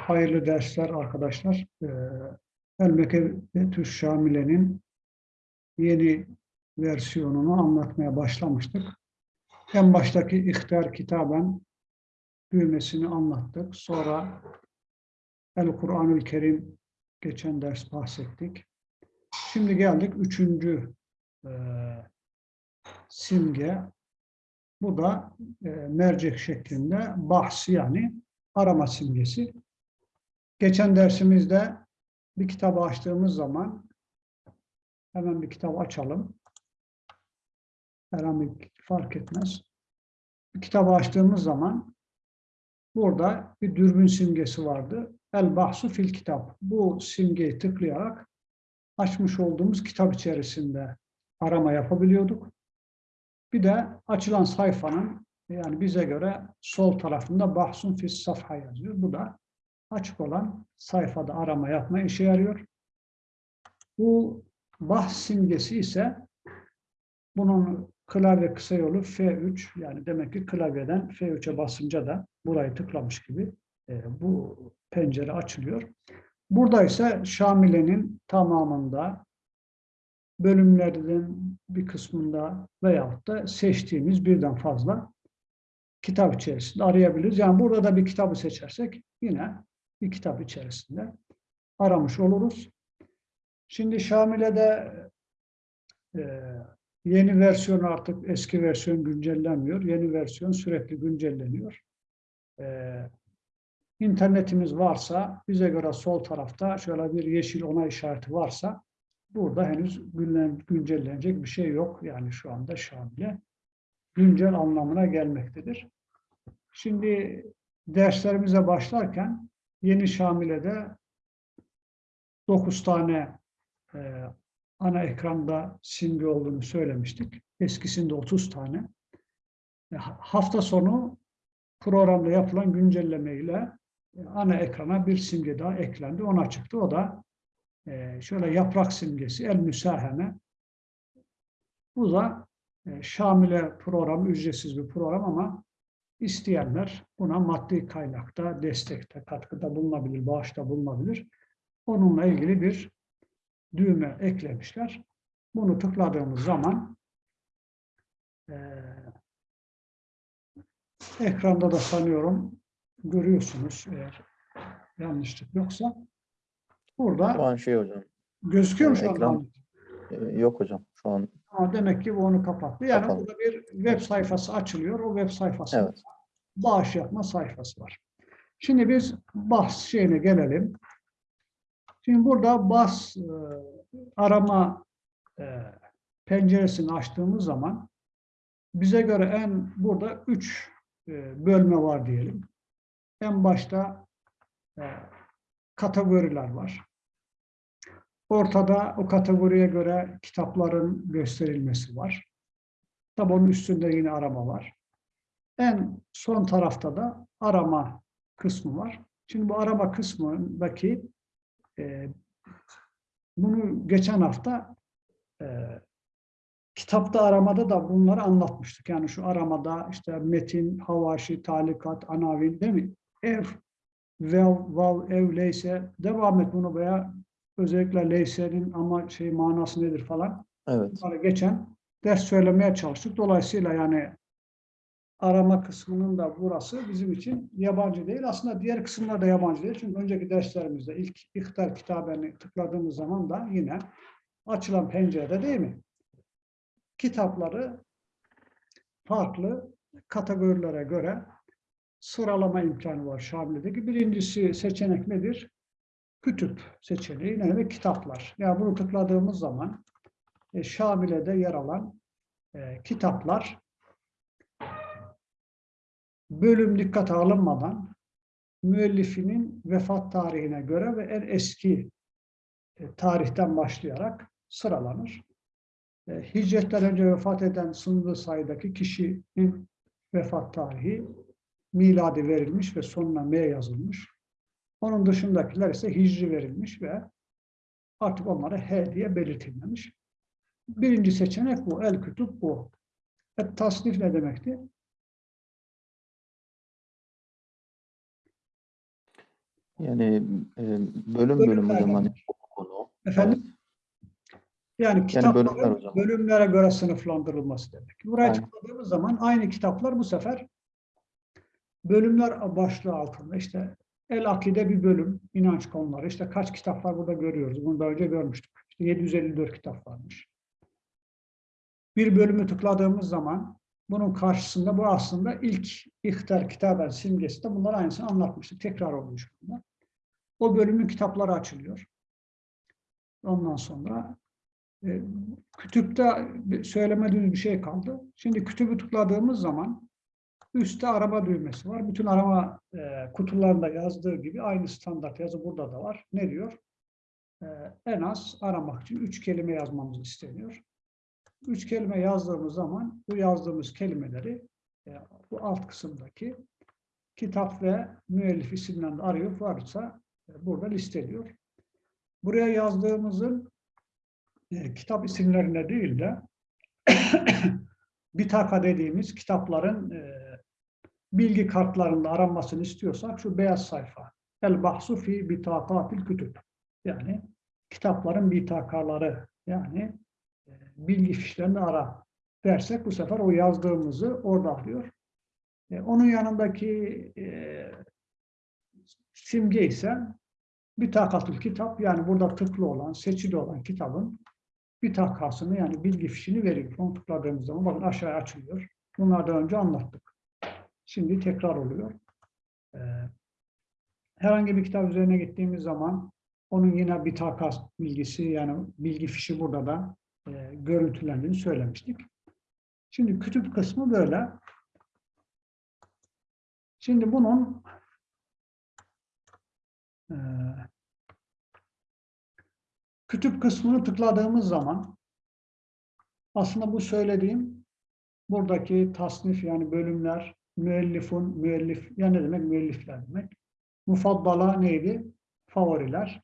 hayırlı dersler arkadaşlar. Ee, El-Mekebetü Şamile'nin yeni versiyonunu anlatmaya başlamıştık. En baştaki İhtiyar Kitaben düğmesini anlattık. Sonra El-Kur'an-ül Kerim geçen ders bahsettik. Şimdi geldik üçüncü e, simge. Bu da e, mercek şeklinde bahs yani arama simgesi. Geçen dersimizde bir kitabı açtığımız zaman hemen bir kitap açalım. Herhangi fark etmez. Bir kitabı açtığımız zaman burada bir dürbün simgesi vardı. El bahsu fil kitap. Bu simgeyi tıklayarak açmış olduğumuz kitap içerisinde arama yapabiliyorduk. Bir de açılan sayfanın yani bize göre sol tarafında bahsun fis safha yazıyor. Bu da açık olan sayfada arama yapma işe yarıyor. Bu bahs simgesi ise bunun klavye kısa yolu F3 yani demek ki klavyeden F3'e basınca da burayı tıklamış gibi e, bu pencere açılıyor. Burada ise Şamile'nin tamamında bölümlerden bir kısmında veyahut da seçtiğimiz birden fazla kitap içerisinde arayabiliriz. Yani burada da bir kitabı seçersek yine bir kitap içerisinde aramış oluruz. Şimdi Şamile'de e, yeni versiyon artık eski versiyon güncellenmiyor. Yeni versiyon sürekli güncelleniyor. E, internetimiz varsa bize göre sol tarafta şöyle bir yeşil onay işareti varsa burada henüz güncellenecek bir şey yok. Yani şu anda Şamile güncel anlamına gelmektedir. Şimdi derslerimize başlarken yeni Şamile'de 9 tane e, ana ekranda simge olduğunu söylemiştik. Eskisinde 30 tane. E, hafta sonu programda yapılan güncelleme ile e, ana ekrana bir simge daha eklendi. Ona çıktı. O da e, şöyle yaprak simgesi, el müsaheme. Bu da e, Şamile programı, ücretsiz bir program ama isteyenler buna maddi kaynakta, destekte, katkıda bulunabilir, bağışta bulunabilir. Onunla ilgili bir düğme eklemişler. Bunu tıkladığımız zaman e, ekranda da sanıyorum görüyorsunuz eğer yanlışlık yoksa. Burada Şu an şey hocam. gözüküyor mu şu Ekran- e, Yok hocam. Şu an Ama demek ki bu onu kapattı. Yani Kapalı. burada bir web sayfası açılıyor. O web sayfasında Evet. bağış yapma sayfası var. Şimdi biz bahs şeyine gelelim. Şimdi burada bas e, arama e, penceresini açtığımız zaman bize göre en burada üç e, bölme var diyelim. En başta e, kategoriler var. Ortada o kategoriye göre kitapların gösterilmesi var. Tabi onun üstünde yine arama var. En son tarafta da arama kısmı var. Şimdi bu arama kısmındaki e, bunu geçen hafta e, kitapta aramada da bunları anlatmıştık. Yani şu aramada işte metin, havaşi, talikat, anavin değil mi? Ev, vev, vav, ev, leyse devam et bunu veya özellikle leysenin ama şey manası nedir falan. evet. Geçen ders söylemeye çalıştık. Dolayısıyla yani arama kısmının da burası bizim için yabancı değil. Aslında diğer kısımlar da yabancı değil. Çünkü önceki derslerimizde ilk İhtar kitabını tıkladığımız zaman da yine açılan pencerede değil mi? Kitapları farklı kategorilere göre sıralama imkanı var Şamile'deki. Birincisi seçenek nedir? Kütüp seçeneği ne demek? Kitaplar. Yani bunu tıkladığımız zaman e, Şamile'de yer alan e, kitaplar bölüm dikkate alınmadan müellifinin vefat tarihine göre ve en eski e, tarihten başlayarak sıralanır. E, Hicretten önce vefat eden sınırlı sayıdaki kişinin vefat tarihi miladi verilmiş ve sonuna M yazılmış. Onun dışındakiler ise hicri verilmiş ve artık onlara H diye belirtilmemiş. Birinci seçenek bu. El kütüp bu. Et tasnif ne demekti? Yani e, bölüm bölüm hocam hani konu. Efendim? Evet. Yani kitapların bölümler hocam. bölümlere göre sınıflandırılması demek. Buraya Aynen. tıkladığımız zaman aynı kitaplar bu sefer bölümler başlığı altında işte El Akide bir bölüm, inanç konuları. İşte kaç kitap var burada görüyoruz. Bunu daha önce görmüştük. İşte 754 kitap varmış. Bir bölümü tıkladığımız zaman bunun karşısında bu aslında ilk ihtar kitaben simgesi de bunlar aynısını anlatmıştık. Tekrar olmuş bunda. O bölümün kitapları açılıyor. Ondan sonra e, kütüpte söylemediğimiz bir şey kaldı. Şimdi kütübü tıkladığımız zaman üstte arama düğmesi var. Bütün arama e, kutularında yazdığı gibi aynı standart yazı burada da var. Ne diyor? E, en az aramak için üç kelime yazmamız isteniyor. Üç kelime yazdığımız zaman bu yazdığımız kelimeleri e, bu alt kısımdaki kitap ve müellif isimlerini de arıyor. Varsa e, burada listeliyor. Buraya yazdığımızın e, kitap isimlerine değil de bitaka dediğimiz kitapların e, bilgi kartlarında aranmasını istiyorsak şu beyaz sayfa. El bahsu fi bitakatil kütüb. Yani kitapların bitakaları yani e, bilgi fişlerini ara dersek bu sefer o yazdığımızı orada arıyor. E, onun yanındaki e, simge ise bitakatil kitap yani burada tıklı olan, seçili olan kitabın bitakasını yani bilgi fişini veriyor. Onu tıkladığımız zaman bakın aşağıya açılıyor. Bunlardan önce anlattık. Şimdi tekrar oluyor. Ee, herhangi bir kitap üzerine gittiğimiz zaman onun yine bir takas bilgisi yani bilgi fişi burada da e, görüntülendiğini söylemiştik. Şimdi kütüp kısmı böyle. Şimdi bunun e, kütüp kısmını tıkladığımız zaman aslında bu söylediğim buradaki tasnif yani bölümler, müellifun, müellif, yani ne demek? Müellifler demek. Mufaddala neydi? Favoriler.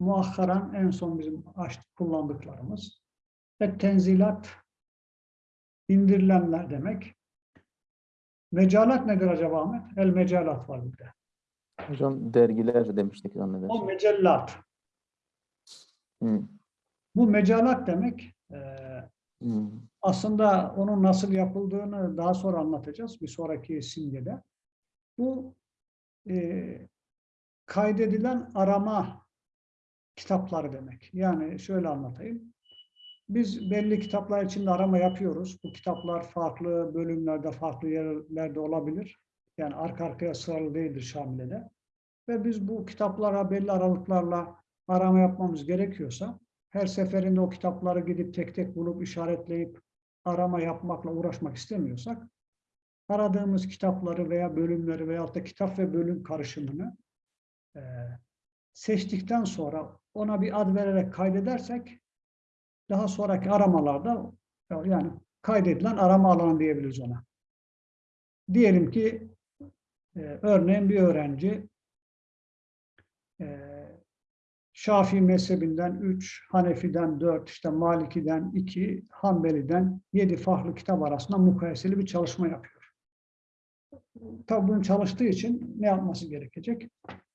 Muakkaran en son bizim açtık kullandıklarımız. Et tenzilat indirilenler demek. Mecalat nedir acaba Ahmet? El mecalat var bir de. Hocam dergiler demiştik O zannedersem. mecellat. Hı, Bu mecalat demek e, hı. Aslında onun nasıl yapıldığını daha sonra anlatacağız bir sonraki simgede. Bu e, kaydedilen arama kitapları demek. Yani şöyle anlatayım. Biz belli kitaplar içinde arama yapıyoruz. Bu kitaplar farklı bölümlerde, farklı yerlerde olabilir. Yani arka arkaya sıralı değildir Şamile'de. Ve biz bu kitaplara belli aralıklarla arama yapmamız gerekiyorsa her seferinde o kitapları gidip tek tek bulup işaretleyip arama yapmakla uğraşmak istemiyorsak aradığımız kitapları veya bölümleri veyahut da kitap ve bölüm karışımını e, seçtikten sonra ona bir ad vererek kaydedersek daha sonraki aramalarda yani kaydedilen arama alanı diyebiliriz ona. Diyelim ki e, örneğin bir öğrenci e, Şafii mezhebinden 3, Hanefi'den 4, işte Maliki'den 2, Hanbeli'den 7 farklı kitap arasında mukayeseli bir çalışma yapıyor. Tabii bunu çalıştığı için ne yapması gerekecek?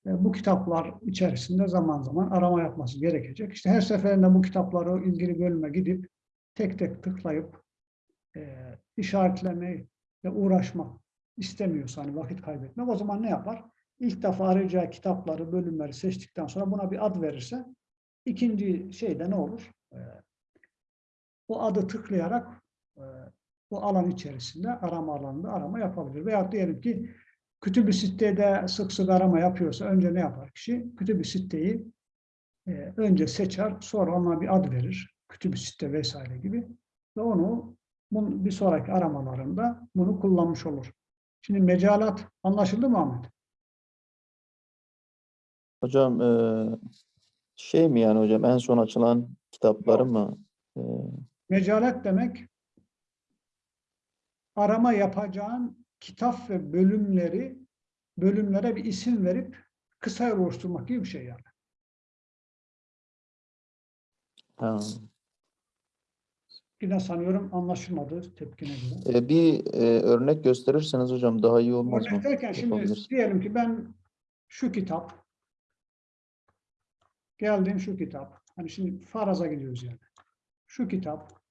E, Bu kitaplar içerisinde zaman zaman arama yapması gerekecek. İşte her seferinde bu kitapları ilgili bölüme gidip tek tek tıklayıp e, işaretlemeyle uğraşmak istemiyorsa hani vakit kaybetmek o zaman ne yapar? İlk defa arayacağı kitapları, bölümleri seçtikten sonra buna bir ad verirse ikinci şeyde ne olur? Ee, o adı tıklayarak e, bu alan içerisinde arama alanında arama yapabilir. Veya diyelim ki kütüb-i sitede sık sık arama yapıyorsa önce ne yapar kişi? Kütüb-i siteyi e, önce seçer, sonra ona bir ad verir. Kütüb-i site vesaire gibi. Ve onu bir sonraki aramalarında bunu kullanmış olur. Şimdi mecalat anlaşıldı mı Ahmet? Hocam e, şey mi yani hocam en son açılan kitapları mı? E, Mecalet demek arama yapacağın kitap ve bölümleri bölümlere bir isim verip kısa oluşturmak gibi bir şey yani. ha. Yine sanıyorum anlaşılmadı tepkine göre. E, bir e, örnek gösterirseniz hocam daha iyi olmaz mı? Örnek derken şimdi Yapabiliriz. diyelim ki ben şu kitap Geldin şu kitap. Hani şimdi faraza gidiyoruz yani. Şu kitap.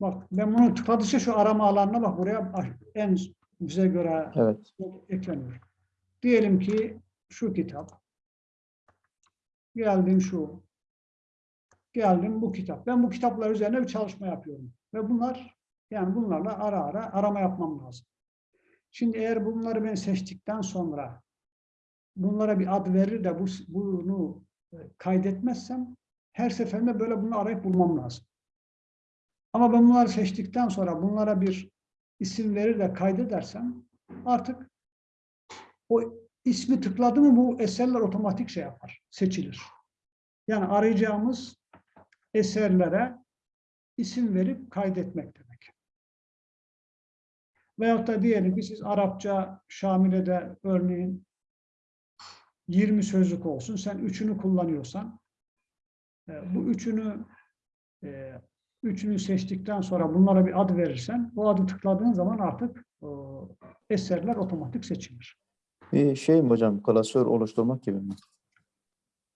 Bak ben bunu tıkladıkça şu arama alanına bak buraya en bize göre Evet. ekleniyor. Diyelim ki şu kitap. Geldim şu. Geldim bu kitap. Ben bu kitaplar üzerine bir çalışma yapıyorum. Ve bunlar yani bunlarla ara ara arama yapmam lazım. Şimdi eğer bunları ben seçtikten sonra bunlara bir ad verir de bu, bunu e, kaydetmezsem her seferinde böyle bunu arayıp bulmam lazım. Ama ben bunları seçtikten sonra bunlara bir isim verir de kaydedersem artık o ismi tıkladı mı bu eserler otomatik şey yapar, seçilir. Yani arayacağımız eserlere isim verip kaydetmek demek. Veyahut da diyelim ki siz Arapça Şamile'de örneğin 20 sözlük olsun, sen üçünü kullanıyorsan e, bu üçünü e, üçünü seçtikten sonra bunlara bir ad verirsen o adı tıkladığın zaman artık eserler otomatik seçilir. Bir şey mi hocam? Klasör oluşturmak gibi mi?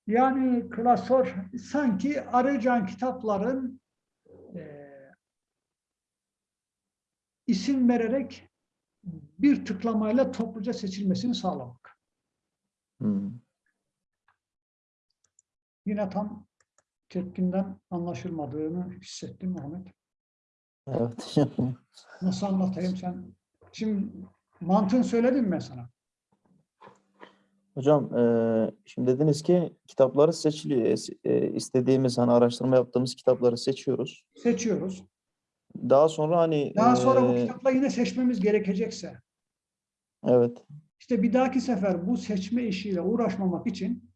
Yani klasör sanki arayacağın kitapların e, isim vererek bir tıklamayla topluca seçilmesini sağlamak. Hmm. Yine tam tepkinden anlaşılmadığını hissettim Muhammed. Evet. Nasıl anlatayım sen? Şimdi mantığını söyledim mi ben sana? Hocam eee, şimdi dediniz ki kitapları seçiliyor. E, istediğimiz hani araştırma yaptığımız kitapları seçiyoruz. Seçiyoruz. Daha sonra hani Daha sonra bu eee, kitapla yine seçmemiz gerekecekse evet İşte bir dahaki sefer bu seçme işiyle uğraşmamak için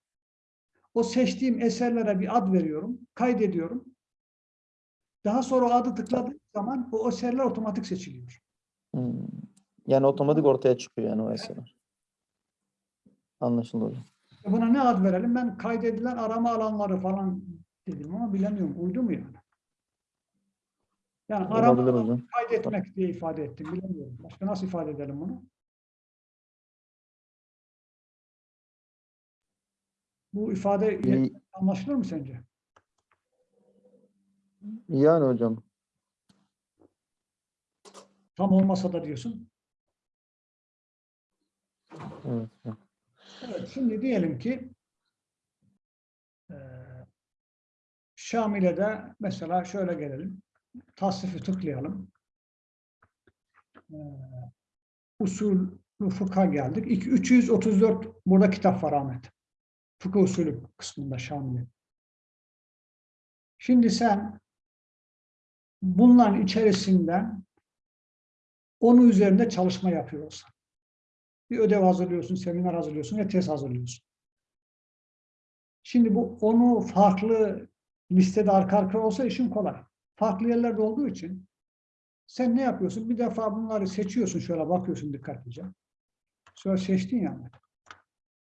o seçtiğim eserlere bir ad veriyorum, kaydediyorum. Daha sonra o adı tıkladığım zaman o eserler otomatik seçiliyor. hmm, yani otomatik ortaya çıkıyor yani o eserler. Anlaşıldı hocam. E Buna ne ad verelim? Ben kaydedilen arama alanları falan dedim ama bilemiyorum. Uydu mu yani? Yani arama kaydetmek diye ifade ettim. Bilemiyorum. Başka nasıl ifade edelim bunu? Bu ifade İyi- anlaşılır mı sence? Yani hocam. Tam olmasa da diyorsun. Evet. Evet, şimdi diyelim ki eee Şamile'de mesela şöyle gelelim. Tasnifi tıklayalım. Eee usul fıkha geldik. İki- 334 burada kitap var Ahmet. Fıkıh usulü kısmında Şamile. Şimdi sen bunların içerisinden onun üzerinde çalışma yapıyorsan bir ödev hazırlıyorsun, seminer hazırlıyorsun ve tez hazırlıyorsun. Şimdi bu onu farklı listede arka arkaya olsa işin kolay. Farklı yerlerde olduğu için sen ne yapıyorsun? Bir defa bunları seçiyorsun şöyle bakıyorsun dikkatlice. Sonra seçtin yani.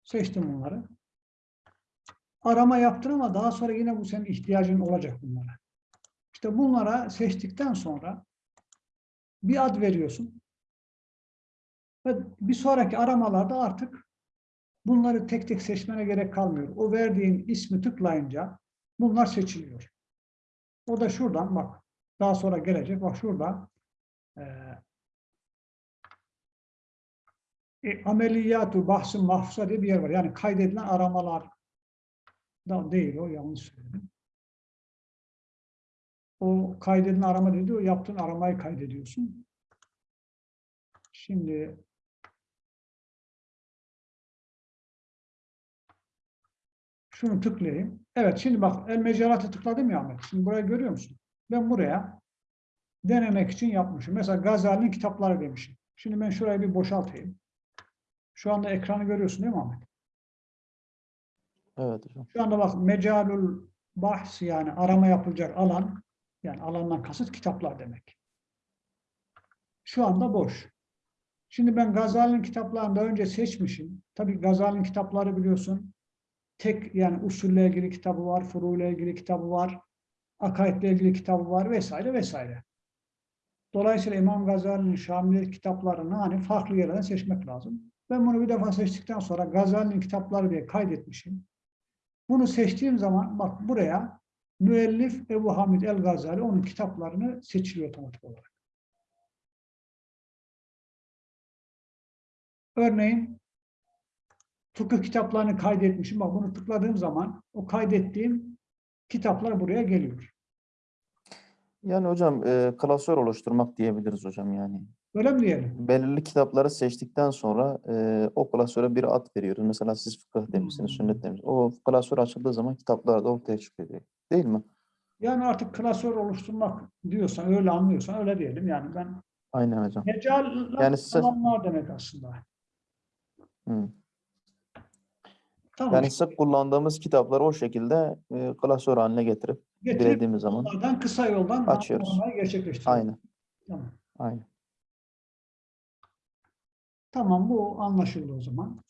Seçtin bunları. Arama yaptın ama daha sonra yine bu senin ihtiyacın olacak bunlara. İşte bunlara seçtikten sonra bir ad veriyorsun. Ve bir sonraki aramalarda artık bunları tek tek seçmene gerek kalmıyor. O verdiğin ismi tıklayınca bunlar seçiliyor. O da şuradan bak. Daha sonra gelecek. Bak şurada eee e, ameliyatu bahsi mahfusa diye bir yer var. Yani kaydedilen aramalar da değil o yanlış söyledim. O kaydedilen arama dedi o yaptığın aramayı kaydediyorsun. Şimdi şunu tıklayayım. Evet şimdi bak el mecalatı tıkladım ya Ahmet. Şimdi burayı görüyor musun? Ben buraya denemek için yapmışım. Mesela Gazali'nin kitapları demişim. Şimdi ben şurayı bir boşaltayım. Şu anda ekranı görüyorsun değil mi Ahmet? Evet hocam. Şu anda bak mecalul bahs yani arama yapılacak alan yani alandan kasıt kitaplar demek. Şu anda boş. Şimdi ben Gazali'nin kitaplarını daha önce seçmişim. Tabii Gazali'nin kitapları biliyorsun. Tek yani usulle ilgili kitabı var, furu ile ilgili kitabı var, akaidle ilgili kitabı var vesaire vesaire. Dolayısıyla İmam Gazali'nin Şamil kitaplarını hani farklı yerlerden seçmek lazım. Ben bunu bir defa seçtikten sonra Gazali'nin kitapları diye kaydetmişim. Bunu seçtiğim zaman bak buraya müellif Ebu Hamid El Gazali onun kitaplarını seçiliyor otomatik olarak. Örneğin fıkıh kitaplarını kaydetmişim. Bak bunu tıkladığım zaman o kaydettiğim kitaplar buraya geliyor. Yani hocam e, klasör oluşturmak diyebiliriz hocam yani. Öyle mi diyelim? Belirli kitapları seçtikten sonra e, o klasöre bir ad veriyoruz. Mesela siz fıkıh demişsiniz, Hmm. sünnet demişsiniz. O klasör açıldığı zaman kitaplar da ortaya çıkıyor diye. Değil mi? Yani artık klasör oluşturmak diyorsan, öyle anlıyorsan öyle diyelim. Yani ben Aynen hocam. mecal Yani size- alanlar demek aslında. Hı. Tamam. Yani sık kullandığımız kitapları o şekilde e, klasör haline getirip Getirip dilediğimiz zaman kısa yoldan Açıyoruz. gerçekleştiriyoruz. aynen, Tamam. aynen. Tamam bu anlaşıldı o zaman.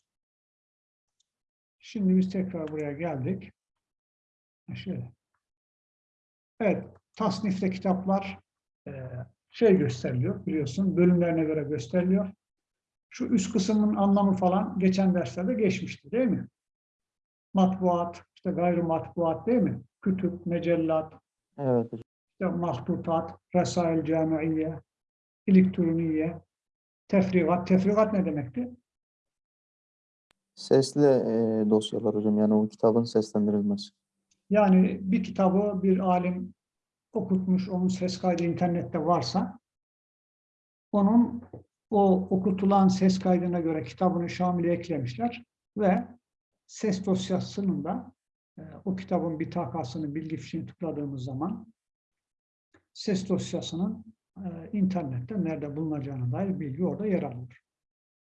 Şimdi biz tekrar buraya geldik. Şöyle. Evet, tasnifte kitaplar eee, şey gösteriliyor biliyorsun, bölümlerine göre gösteriliyor. Şu üst kısmın anlamı falan geçen derslerde geçmişti değil mi? Matbuat, işte gayrı matbuat değil mi? Kütüp, mecellat, Evet işte mahtutat, resail camiiye, elektroniye, tefrigat. Tefrigat ne demekti? Sesli e, dosyalar hocam yani o kitabın seslendirilmesi. Yani bir kitabı bir alim okutmuş, onun ses kaydı internette varsa, onun o okutulan ses kaydına göre kitabını Şamil'e eklemişler ve ses dosyasının da e, o kitabın bitakasını, bilgi fişini tıkladığımız zaman ses dosyasının internette nerede bulunacağına dair bilgi orada yer alıyor.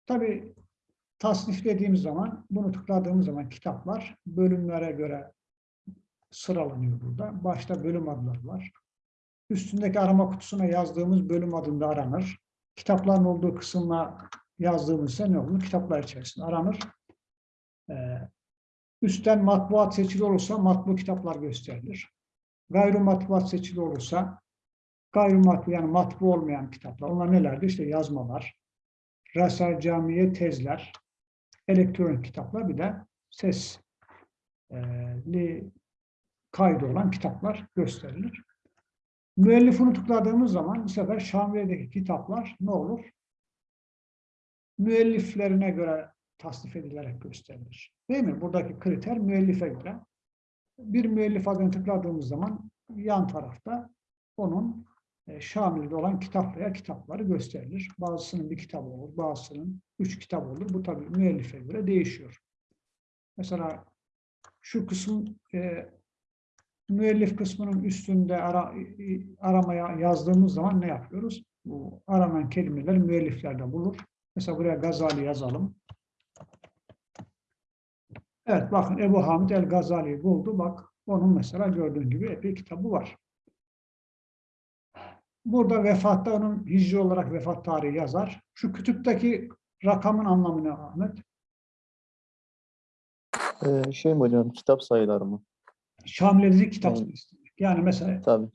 Tabii tasnif dediğimiz zaman, bunu tıkladığımız zaman kitaplar bölümlere göre sıralanıyor burada. Başta bölüm adları var. Üstündeki arama kutusuna yazdığımız bölüm adında aranır. Kitapların olduğu kısımla yazdığımızda ne olur? Kitaplar içerisinde aranır. Ee, üstten matbuat seçili olursa matbu kitaplar gösterilir. Gayrı matbuat seçili olursa gayrı matbu yani matbu olmayan kitaplar. Onlar nelerdir? İşte yazmalar, Rasal Camiye tezler, elektronik kitaplar bir de sesli kaydı olan kitaplar gösterilir. Müellifini tıkladığımız zaman bu sefer Şamiye'deki kitaplar ne olur? Müelliflerine göre tasnif edilerek gösterilir. Değil mi? Buradaki kriter müellife göre. Bir müellif adını tıkladığımız zaman yan tarafta onun Şamil'de olan kitap veya kitapları gösterilir. Bazısının bir kitabı olur, bazısının üç kitabı olur. Bu tabii müellife göre değişiyor. Mesela şu kısım e, müellif kısmının üstünde ara, aramaya yazdığımız zaman ne yapıyoruz? Bu aranan kelimeler müelliflerde bulur. Mesela buraya Gazali yazalım. Evet bakın Ebu Hamid el Gazali'yi buldu. Bak onun mesela gördüğün gibi epey kitabı var. Burada vefatta onun hicri olarak vefat tarihi yazar. Şu kütüpteki rakamın anlamı ne Ahmet? E, şey mi hocam kitap sayıları mı? Şamil'deki kitap sayısı. Yani mesela Tabii.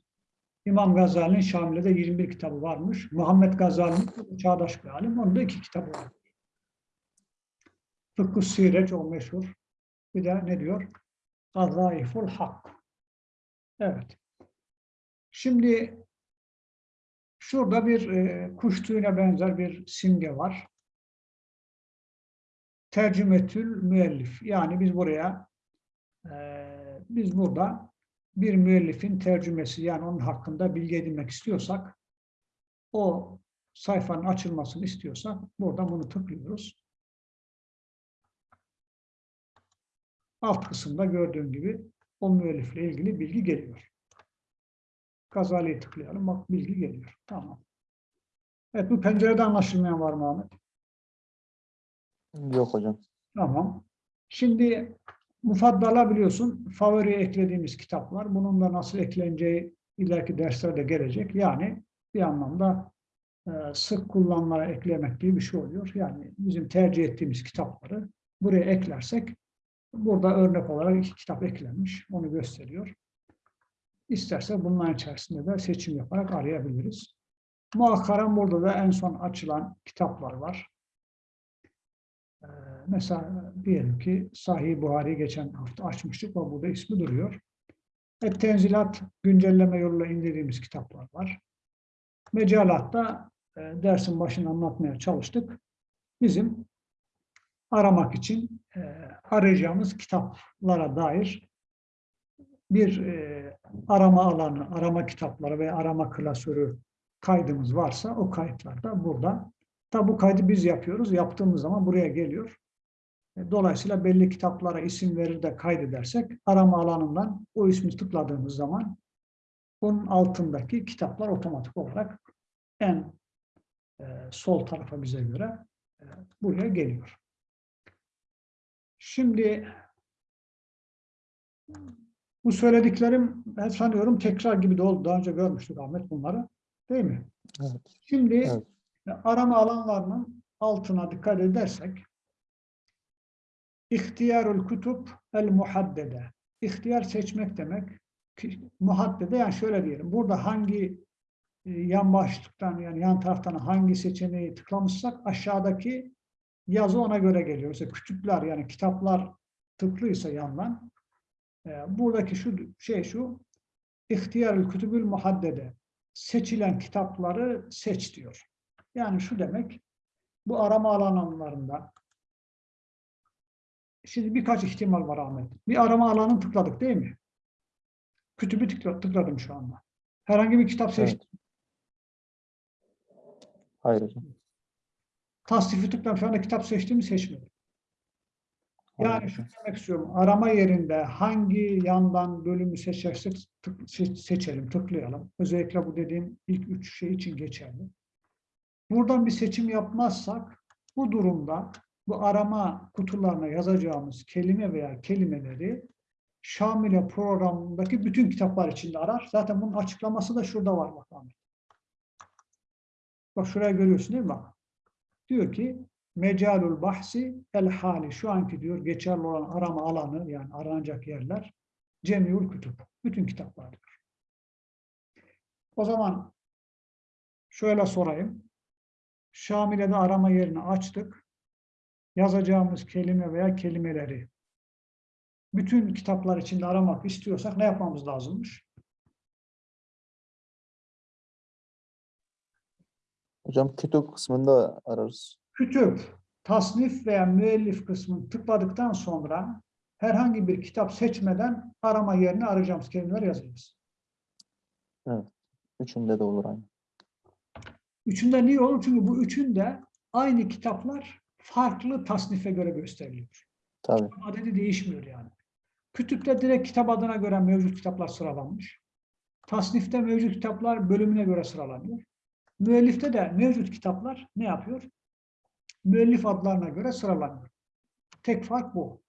İmam Gazali'nin Şamil'de 21 kitabı varmış. Muhammed Gazali'nin çağdaş bir alim. Onun da iki kitabı var. Fıkıh Siret o meşhur. Bir de ne diyor? Gazaiful Hak. Evet. Şimdi şurada bir e, kuş tüyüne benzer bir simge var. Tercümetül müellif. Yani biz buraya e, biz burada bir müellifin tercümesi yani onun hakkında bilgi edinmek istiyorsak o sayfanın açılmasını istiyorsak buradan bunu tıklıyoruz. Alt kısımda gördüğün gibi o müellifle ilgili bilgi geliyor. Gazali'yi tıklayalım. Bak bilgi geliyor. Tamam. Evet bu pencerede anlaşılmayan var mı Ahmet? Yok hocam. Tamam. Şimdi mufaddala biliyorsun favoriye eklediğimiz kitaplar. Bunun da nasıl ekleneceği ileriki derslerde gelecek. Yani bir anlamda e, sık kullanılara eklemek gibi bir şey oluyor. Yani bizim tercih ettiğimiz kitapları buraya eklersek burada örnek olarak iki kitap eklenmiş. Onu gösteriyor. İsterse bunların içerisinde de seçim yaparak arayabiliriz. Muhakkaran burada da en son açılan kitaplar var. mesela diyelim ki Sahih Buhari geçen hafta açmıştık ve burada ismi duruyor. Et tenzilat güncelleme yoluyla indirdiğimiz kitaplar var. Mecalatta e, dersin başında anlatmaya çalıştık. Bizim aramak için e, arayacağımız kitaplara dair bir e, arama alanı, arama kitapları ve arama klasörü kaydımız varsa o kayıtlar da burada. Tabi bu kaydı biz yapıyoruz. Yaptığımız zaman buraya geliyor. E, Dolayısıyla belli kitaplara isim verir de kaydedersek arama alanından o ismi tıkladığımız zaman onun altındaki kitaplar otomatik olarak en e, sol tarafa bize göre e, buraya geliyor. Şimdi bu söylediklerim ben sanıyorum tekrar gibi de oldu. Daha önce görmüştük Ahmet bunları. Değil mi? Evet. Şimdi Evet. arama alanlarının altına dikkat edersek İhtiyarul kutup el muhaddede. İhtiyar seçmek demek. Muhaddede yani şöyle diyelim. Burada hangi e, yan başlıktan yani yan taraftan hangi seçeneği tıklamışsak aşağıdaki yazı ona göre geliyor. Mesela kütüpler yani kitaplar tıklıysa yandan buradaki şu şey şu İhtiyarul kutubül muhaddede. Seçilen kitapları seç diyor. Yani şu demek bu arama alanlarında Şimdi birkaç ihtimal var Ahmet. Bir arama alanını tıkladık değil mi? Kütübü tıkla- tıkladım şu anda. Herhangi bir kitap seçtim. Evet. Hayır hocam. Tasnifi tıkladım. Şu anda kitap seçtiğimi seçmedim. Yani şunu demek istiyorum. Arama yerinde hangi yandan bölümü seçersek tık- se- seçelim, tıklayalım. Özellikle bu dediğim ilk üç şey için geçerli. Buradan bir seçim yapmazsak bu durumda bu arama kutularına yazacağımız kelime veya kelimeleri Şamile programındaki bütün kitaplar içinde arar. Zaten bunun açıklaması da şurada var bakalım. Bak şuraya görüyorsun değil mi? Bak. Diyor ki Mecalul bahsi el hali şu anki diyor geçerli olan arama alanı yani aranacak yerler cemiul kütüp. Bütün kitaplar diyor. O zaman şöyle sorayım. Şamile'de arama yerini açtık. Yazacağımız kelime veya kelimeleri bütün kitaplar içinde aramak istiyorsak ne yapmamız lazımmış? Hocam kütük kısmında ararız. Kütüp, tasnif veya müellif kısmını tıkladıktan sonra herhangi bir kitap seçmeden arama yerine arayacağımız kelimeler yazacağız. Üçünde de olur aynı. Üçünde niye olur? Çünkü bu üçünde aynı kitaplar farklı tasnife göre gösteriliyor. Tabii. Adedi değişmiyor yani. Kütüpte direkt kitap adına göre mevcut kitaplar sıralanmış. Tasnifte mevcut kitaplar bölümüne göre sıralanıyor. Müellifte de mevcut kitaplar ne yapıyor? Müellif adlarına göre sıralanıyor. Tek fark bu.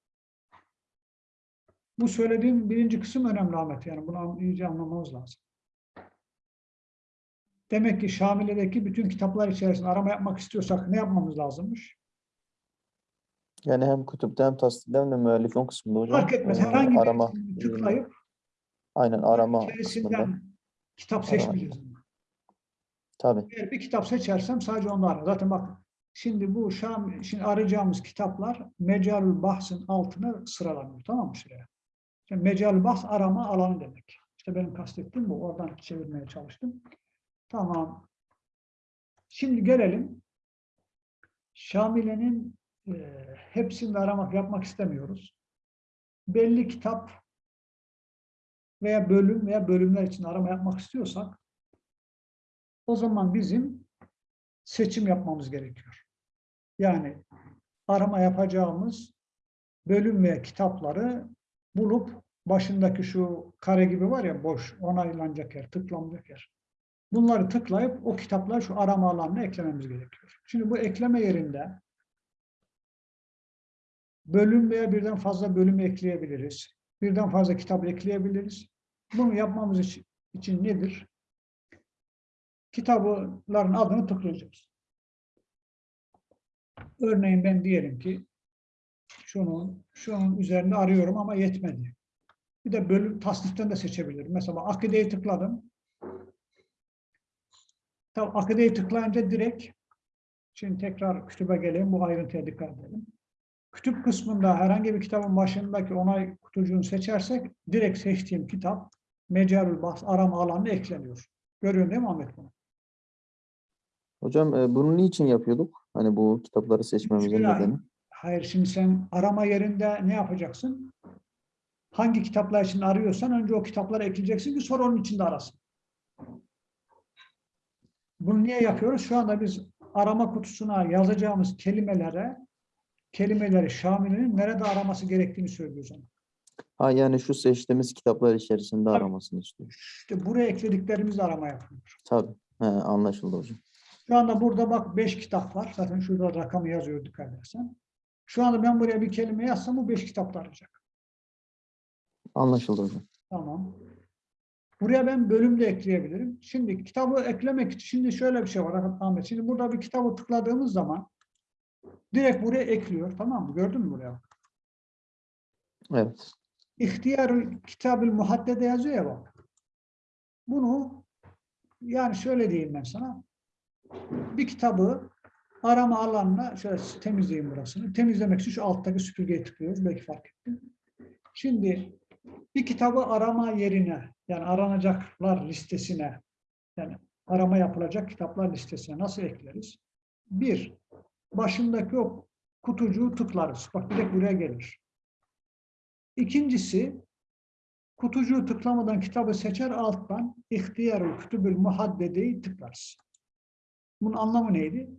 Bu söylediğim birinci kısım önemli Ahmet. Yani bunu iyice anlamamız lazım. Demek ki Şamile'deki bütün kitaplar içerisinde arama yapmak istiyorsak ne yapmamız lazımmış? Yani hem kütüpte hem tasdikte hem de müellifin kısmında hocam. Fark etmez. Herhangi bir arama. tıklayıp Aynen arama kısmında. kitap seçmeyeceğiz. Tabii. Eğer bir kitap seçersem sadece onu ararım. Zaten bak şimdi bu Şam, şimdi arayacağımız kitaplar Mecalül Bahs'ın altına sıralanıyor. Tamam mı şuraya? Şimdi Mecalül Bahs arama alanı demek. İşte benim kastettiğim bu. Oradan çevirmeye çalıştım. Tamam. Şimdi gelelim. Şamile'nin e, hepsini aramak yapmak istemiyoruz. Belli kitap veya bölüm veya bölümler için arama yapmak istiyorsak o zaman bizim seçim yapmamız gerekiyor. Yani arama yapacağımız bölüm ve kitapları bulup başındaki şu kare gibi var ya boş onaylanacak yer, tıklanacak yer. Bunları tıklayıp o kitapları şu arama alanına eklememiz gerekiyor. Şimdi bu ekleme yerinde bölüm veya birden fazla bölüm ekleyebiliriz. Birden fazla kitap ekleyebiliriz. Bunu yapmamız için, için nedir? Kitapların adını tıklayacağız. Örneğin ben diyelim ki şunun, şunun üzerinde arıyorum ama yetmedi. Bir de bölüm tasniften de seçebilirim. Mesela akideyi tıkladım. Tabii akideyi tıklayınca direkt şimdi tekrar kütübe geleyim bu ayrıntıya dikkat edelim. Kütüp kısmında herhangi bir kitabın başındaki onay kutucuğunu seçersek direkt seçtiğim kitap Mecalül Bahs arama alanına ekleniyor. Görüyorsun değil mi Ahmet bunu? Hocam e, bunu niçin yapıyorduk? Hani bu kitapları seçmemizin nedeni. Hayır şimdi sen arama yerinde ne yapacaksın? Hangi kitaplar için arıyorsan önce o kitapları ekleyeceksin ki sonra onun içinde arasın. Bunu niye yapıyoruz? Şu anda biz arama kutusuna yazacağımız kelimelere kelimeleri Şamil'in nerede araması gerektiğini söylüyoruz ona. Ha yani şu seçtiğimiz kitaplar içerisinde Tabii. aramasını istiyor. İşte buraya eklediklerimiz arama yapılıyor. Tabii. He, anlaşıldı hocam. Şu anda burada bak 5 kitap var. Zaten şurada rakamı yazıyor dikkat edersen. Şu anda ben buraya bir kelime yazsam bu 5 kitapta arayacak. Anlaşıldı hocam. Tamam. Buraya ben bölüm de ekleyebilirim. Şimdi kitabı eklemek için şimdi şöyle bir şey var Ahmet. Şimdi burada bir kitabı tıkladığımız zaman direkt buraya ekliyor. Tamam mı? Gördün mü buraya? Evet. İhtiyar kitabül muhaddede yazıyor ya bak. Bunu yani şöyle diyeyim ben sana. Bir kitabı arama alanına şöyle temizleyeyim burasını. Temizlemek için şu alttaki süpürgeye tıklıyoruz. Belki fark ettin. Şimdi bir kitabı arama yerine yani aranacaklar listesine yani arama yapılacak kitaplar listesine nasıl ekleriz? Bir, başındaki o kutucuğu tıklarız. Bak direkt buraya gelir. İkincisi, kutucuğu tıklamadan kitabı seçer alttan ihtiyarul kütübül muhaddedeyi tıklarız. Bunun anlamı neydi?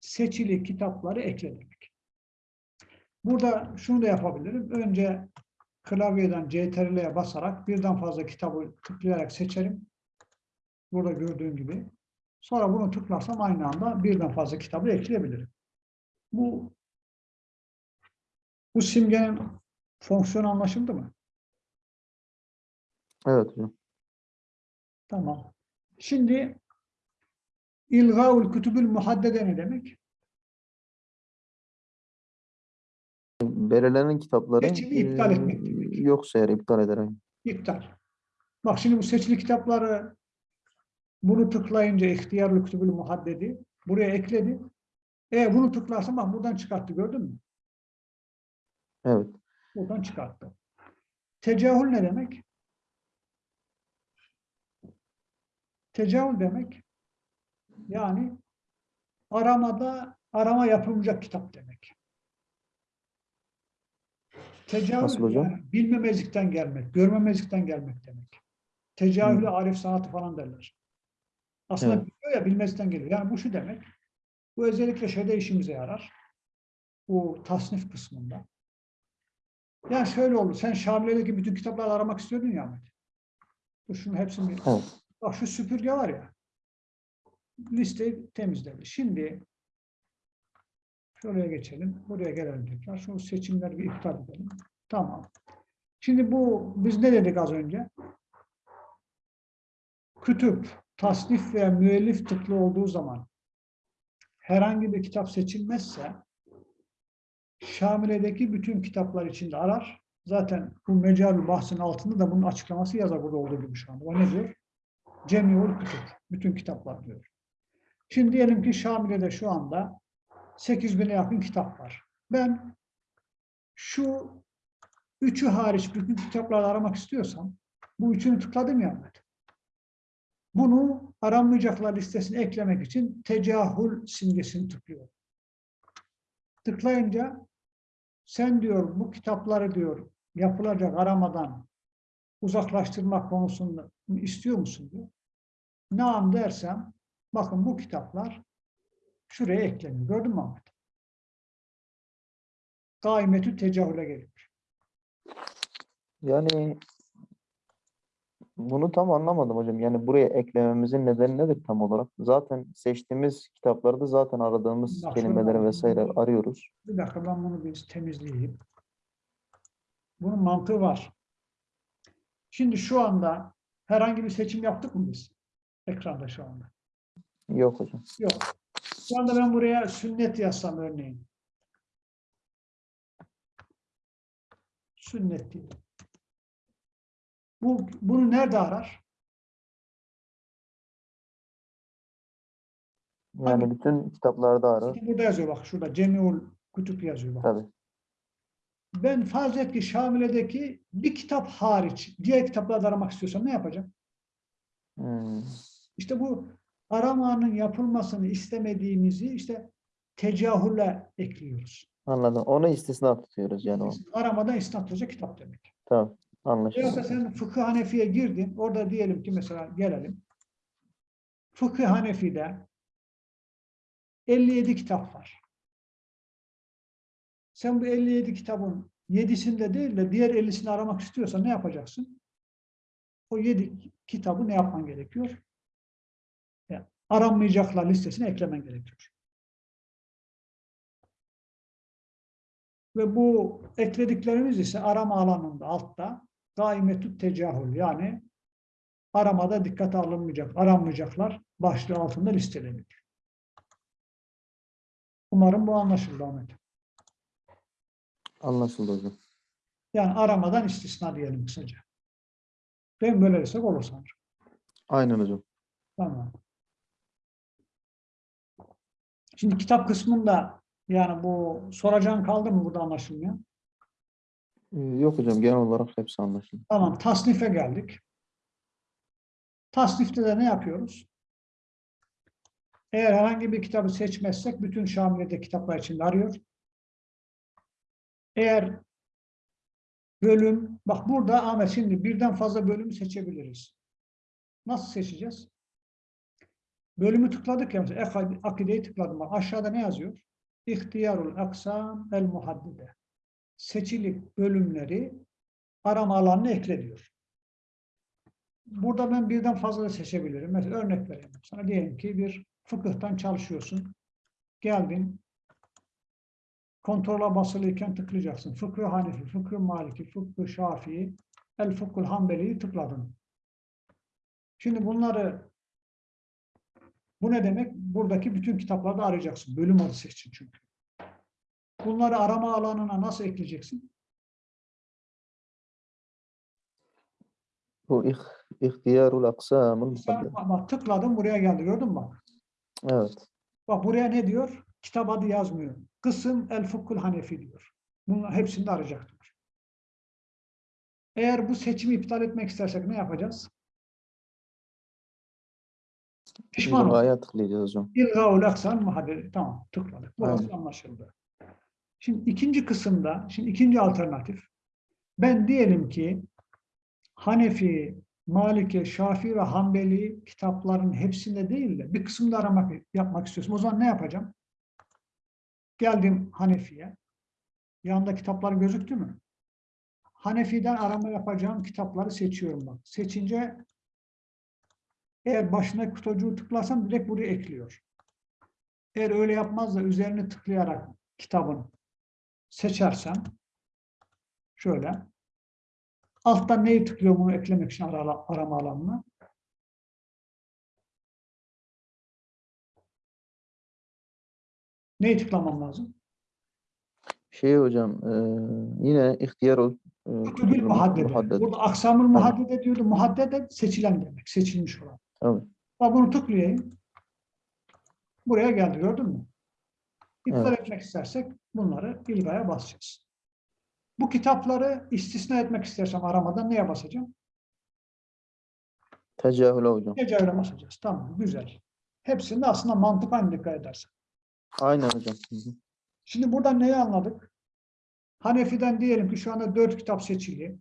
Seçili kitapları ekle demek. Burada şunu da yapabilirim. Önce klavyeden CTRL'ye basarak birden fazla kitabı tıklayarak seçerim. Burada gördüğün gibi. Sonra bunu tıklarsam aynı anda birden fazla kitabı ekleyebilirim. Bu bu simgenin fonksiyonu anlaşıldı mı? Evet hocam. Tamam. Şimdi İlgaul kütübül muhaddede ne demek? Belirlenen kitapları Seçimi iptal e, etmek demek. yoksa eğer iptal ederek. İptal. Bak şimdi bu seçili kitapları bunu tıklayınca ihtiyarlı kütübül muhaddedi buraya ekledi. E bunu tıklarsam bak buradan çıkarttı gördün mü? Evet. Buradan çıkarttı. Tecahül ne demek? Tecahül demek yani aramada arama yapılmayacak kitap demek. Hocam? yani bilmemezlikten gelmek, görmemezlikten gelmek demek. Tecahülü arif sanatı falan derler. Aslında Evet. biliyor ya bilmezlikten geliyor. Yani bu şu demek. Bu özellikle şeyde işimize yarar. Bu tasnif kısmında. Yani şöyle oldu. Sen Şamile'deki bütün kitapları aramak istiyordun ya Ahmet. Bu şunun hepsini Evet. Bak şu süpürge var ya. Listeyi temizledi. Şimdi şuraya geçelim. Buraya gelelim tekrar. Şu seçimleri bir iptal edelim. Tamam. Şimdi bu biz ne dedik az önce? Kütüp, tasnif veya müellif tıklı olduğu zaman herhangi bir kitap seçilmezse Şamile'deki bütün kitaplar içinde arar. Zaten bu mecalü bahsinin altında da bunun açıklaması yazar burada olduğu gibi şu anda. O ne diyor? Cemiul Kütüp. Bütün kitaplar diyor. Şimdi diyelim ki Şamile'de şu anda 8000'e yakın kitap var. Ben şu üçü hariç bütün kitapları aramak istiyorsam bu üçünü tıkladım ya Ahmet. Bunu aranmayacaklar listesine eklemek için tecahül simgesini tıklıyorum. Tıklayınca sen diyor bu kitapları diyor yapılacak aramadan uzaklaştırmak konusunda istiyor musun diyor. Naam dersem bakın bu kitaplar şuraya ekleniyor. Gördün mü Ahmet? Gaimetü tecahüle geliyor. Yani bunu tam anlamadım hocam. Yani buraya eklememizin nedeni nedir tam olarak? Zaten seçtiğimiz kitaplarda zaten aradığımız Bak kelimeleri vesaire arıyoruz. Bir dakika ben bunu bir temizleyeyim. Bunun mantığı var. Şimdi şu anda herhangi bir seçim yaptık mı biz? Ekranda şu anda. Yok hocam. Yok. Şu anda ben buraya sünnet yazsam örneğin. Sünnet diye. Bu, bunu nerede arar? Yani Tabii. bütün kitaplarda arar. Burada yazıyor bak şurada Cemiul Kutup yazıyor bak. Tabii. ben farz et ki Şamile'deki bir kitap hariç diğer kitaplarda aramak istiyorsam ne yapacağım? Hmm. İşte bu aramanın yapılmasını istemediğimizi işte tecahülle ekliyoruz. Anladım. Onu istisna tutuyoruz yani o. Aramadan isnat olacak kitap demek. Tamam. Yoksa Anlaşıldı. sen fıkıh hanefiye girdin. Orada diyelim ki mesela gelelim. Fıkıh hanefide 57 kitap var. Sen bu 57 kitabın 7'sinde değil de diğer 50'sini aramak istiyorsan ne yapacaksın? O 7 kitabı ne yapman gerekiyor? Aranmayacaklar listesine eklemen gerekiyor. Ve bu eklediklerimiz ise arama alanında altta daimetü tecahül yani aramada dikkate alınmayacak, aranmayacaklar başlığı altında listeleniyor. Umarım bu anlaşıldı Ahmet. Anlaşıldı hocam. Yani aramadan istisna diyelim kısaca. Ben böyle desek olur sanırım. Aynen hocam. Tamam. Şimdi kitap kısmında yani bu soracağın kaldı mı burada anlaşılmıyor? Ee, Yok hocam genel olarak hepsi anlaşıldı. Tamam, tasnife geldik. Tasnifte de ne yapıyoruz? Eğer herhangi bir kitabı seçmezsek bütün Şamile'de kitaplar içinde arıyor. Eğer bölüm, bak burada Ahmet şimdi birden fazla bölümü seçebiliriz. Nasıl seçeceğiz? Bölümü tıkladık ya akideyi tıkladım. Aşağıda ne yazıyor? İhtiyarul aksam el muhaddide. Seçilik bölümleri arama alanına ekle diyor. Burada ben birden fazla da seçebilirim. Mesela örnek vereyim. Sana diyelim ki bir fıkıhtan çalışıyorsun. Geldin. Kontrola basılıyken tıklayacaksın. Fıkıh Hanefi, Fıkıh Maliki, Fıkıh Şafii, El Fıkıh Hanbeli'yi tıkladın. Şimdi bunları bu ne demek? Buradaki bütün kitaplarda arayacaksın. Bölüm adı seçin çünkü. Bunları arama alanına nasıl ekleyeceksin? Bu ih, ihtiyarul muhadded. bak tıkladım buraya geldi gördün mü bak. Evet. Bak buraya ne diyor? Kitap adı yazmıyor. Kısım El Fıkhul Hanefi diyor. Bunun hepsini de arayacaktır. Eğer bu seçimi iptal etmek istersek ne yapacağız? Pişman. İlgaya tıklayacağız hocam. İlgaul aksan muhaddedi. Tamam tıkladık. Burası Aynen. anlaşıldı. Şimdi ikinci kısımda, şimdi ikinci alternatif. Ben diyelim ki Hanefi, Maliki, Şafii ve Hanbeli kitapların hepsinde değil de bir kısımda aramak yapmak istiyorsam o zaman ne yapacağım? Geldim Hanefi'ye. Yanında kitaplar gözüktü mü? Hanefi'den arama yapacağım kitapları seçiyorum bak. Seçince eğer başına kutucuğu tıklarsam direkt buraya ekliyor. Eğer öyle yapmaz da üzerine tıklayarak kitabın seçersem şöyle alttan neyi tıklıyor bunu eklemek için ara- arama alanına? Neyi tıklamam lazım? Şey hocam e, yine ihtiyarul e, Kutubül muhaddede. muhadded. Burada aksamül muhaddede diyordu. Muhaddede seçilen demek. Seçilmiş olan. Ben bunu tıklayayım. Buraya geldi gördün mü? İptal Evet. etmek istersek bunları ilgaya basacağız. Bu kitapları istisna etmek istersem aramadan neye basacağım? Tecahüle hocam. Tecavüle basacağız. Tamam, güzel. Hepsinde aslında mantık aynı dikkat edersen. Aynen hocam. Şimdi buradan neyi anladık? Hanefi'den diyelim ki şu anda dört kitap seçili.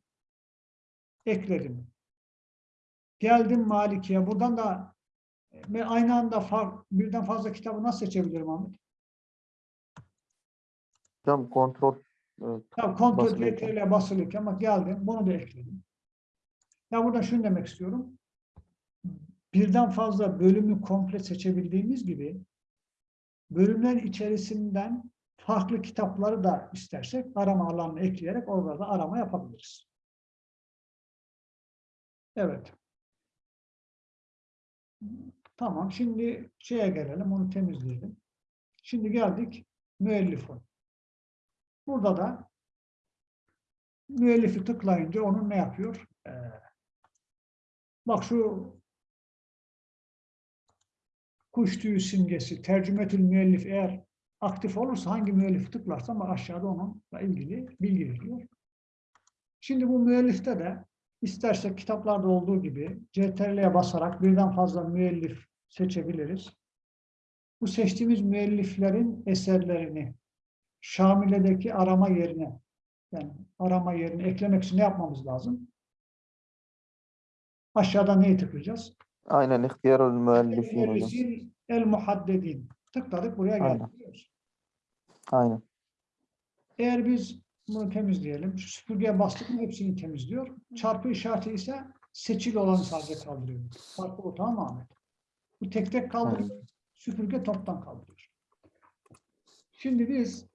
Ekledim. Geldim Maliki'ye. Buradan da ve aynı anda far, birden fazla kitabı nasıl seçebilirim Ahmet? Hocam kontrol e, Ya kontrol. CTRL basılıyken ama geldim. Bunu da ekledim. Ya burada şunu demek istiyorum. Birden fazla bölümü komple seçebildiğimiz gibi bölümlerin içerisinden farklı kitapları da istersek arama alanına ekleyerek orada da arama yapabiliriz. Evet. Tamam. Şimdi şeye gelelim. Onu temizleyelim. Şimdi geldik müellifun. Burada da müellifi tıklayınca onun ne yapıyor? Ee, bak şu kuş tüyü simgesi, tercümetül müellif eğer aktif olursa hangi müellifi tıklarsam aşağıda onunla ilgili bilgi veriyor. Şimdi bu müellifte de istersek kitaplarda olduğu gibi CTRL'ye basarak birden fazla müellif seçebiliriz. Bu seçtiğimiz müelliflerin eserlerini Şamile'deki arama yerine yani arama yerine eklemek için ne yapmamız lazım? Aşağıda neyi tıklayacağız? Aynen ihtiyarul müellifin hocam. El muhaddedin. Tıkladık buraya Aynen. geldik. biliyoruz. Aynen. Eğer biz bunu temizleyelim. Şu süpürgeye bastık mı hepsini temizliyor. Çarpı işareti ise seçili olanı sadece kaldırıyor. Farkı o tamam Ahmet? Bu tek tek kaldırıyor. Süpürge toptan kaldırıyor. Şimdi biz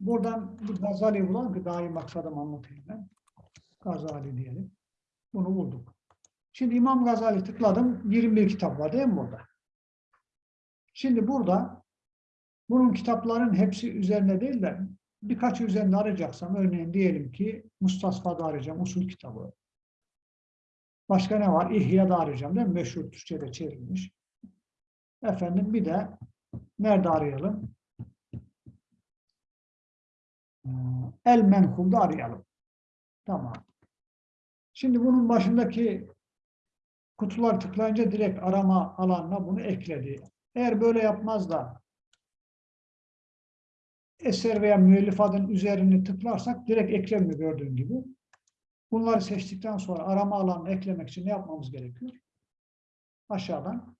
buradan bir Gazali daha iyi maksadım anlatayım ben. Gazali diyelim. Bunu bulduk. Şimdi İmam Gazali tıkladım. 21 kitap var değil mi burada? Şimdi burada bunun kitapların hepsi üzerine değil de birkaç üzerinde arayacaksam örneğin diyelim ki Mustasfa'da arayacağım usul kitabı. Başka ne var? İhya'da arayacağım değil mi? Meşhur Türkçe'de çevrilmiş. Efendim bir de nerede arayalım? Ee, El Menhul'da arayalım. Tamam. Şimdi bunun başındaki kutular tıklayınca direkt arama alanına bunu ekledi. Eğer böyle yapmaz da eser veya müellif adının üzerini tıklarsak direkt eklemiyor gördüğün gibi. Bunları seçtikten sonra arama alanını eklemek için ne yapmamız gerekiyor? Aşağıdan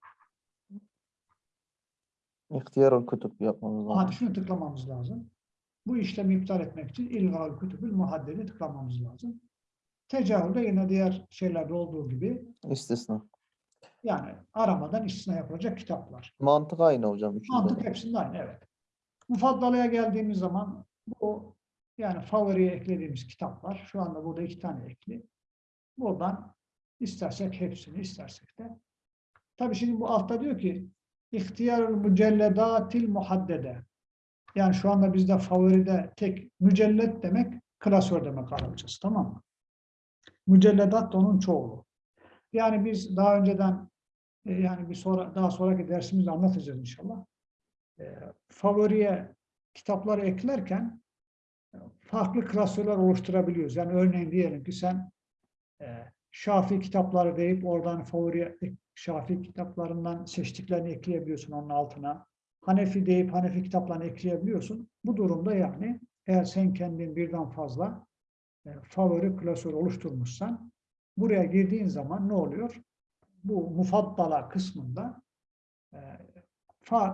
İhtiyarul kutup yapmamız lazım. hadi şunu tıklamamız lazım. Bu işlemi iptal etmek için ilgal kütübül muhaddedi tıklamamız lazım. Tecavüzde yine diğer şeylerde olduğu gibi İstisna. yani aramadan istisna yapılacak kitaplar. Mantık aynı hocam. üçünde de. Mantık hepsinde aynı, evet. Mufaddala'ya geldiğimiz zaman bu yani favoriye eklediğimiz kitaplar, şu anda burada iki tane ekli. Buradan istersek hepsini, istersek de. Tabii şimdi bu altta diyor ki ihtiyarul mücelledatil muhaddede. Yani şu anda bizde favoride tek mücellet demek klasör demek Arapçası tamam mı? Mücelledat da onun çoğulu. Yani biz daha önceden e, yani bir sonra daha sonraki dersimizde anlatacağız inşallah. E, favoriye kitapları eklerken e, farklı klasörler oluşturabiliyoruz. Yani örneğin diyelim ki sen e, Şafii kitapları deyip oradan favori Şafii kitaplarından seçtiklerini ekleyebiliyorsun onun altına. Hanefi deyip Hanefi kitaplarını ekleyebiliyorsun. Bu durumda yani eğer sen kendin birden fazla e, favori klasör oluşturmuşsan buraya girdiğin zaman ne oluyor? Bu mufaddala kısmında e,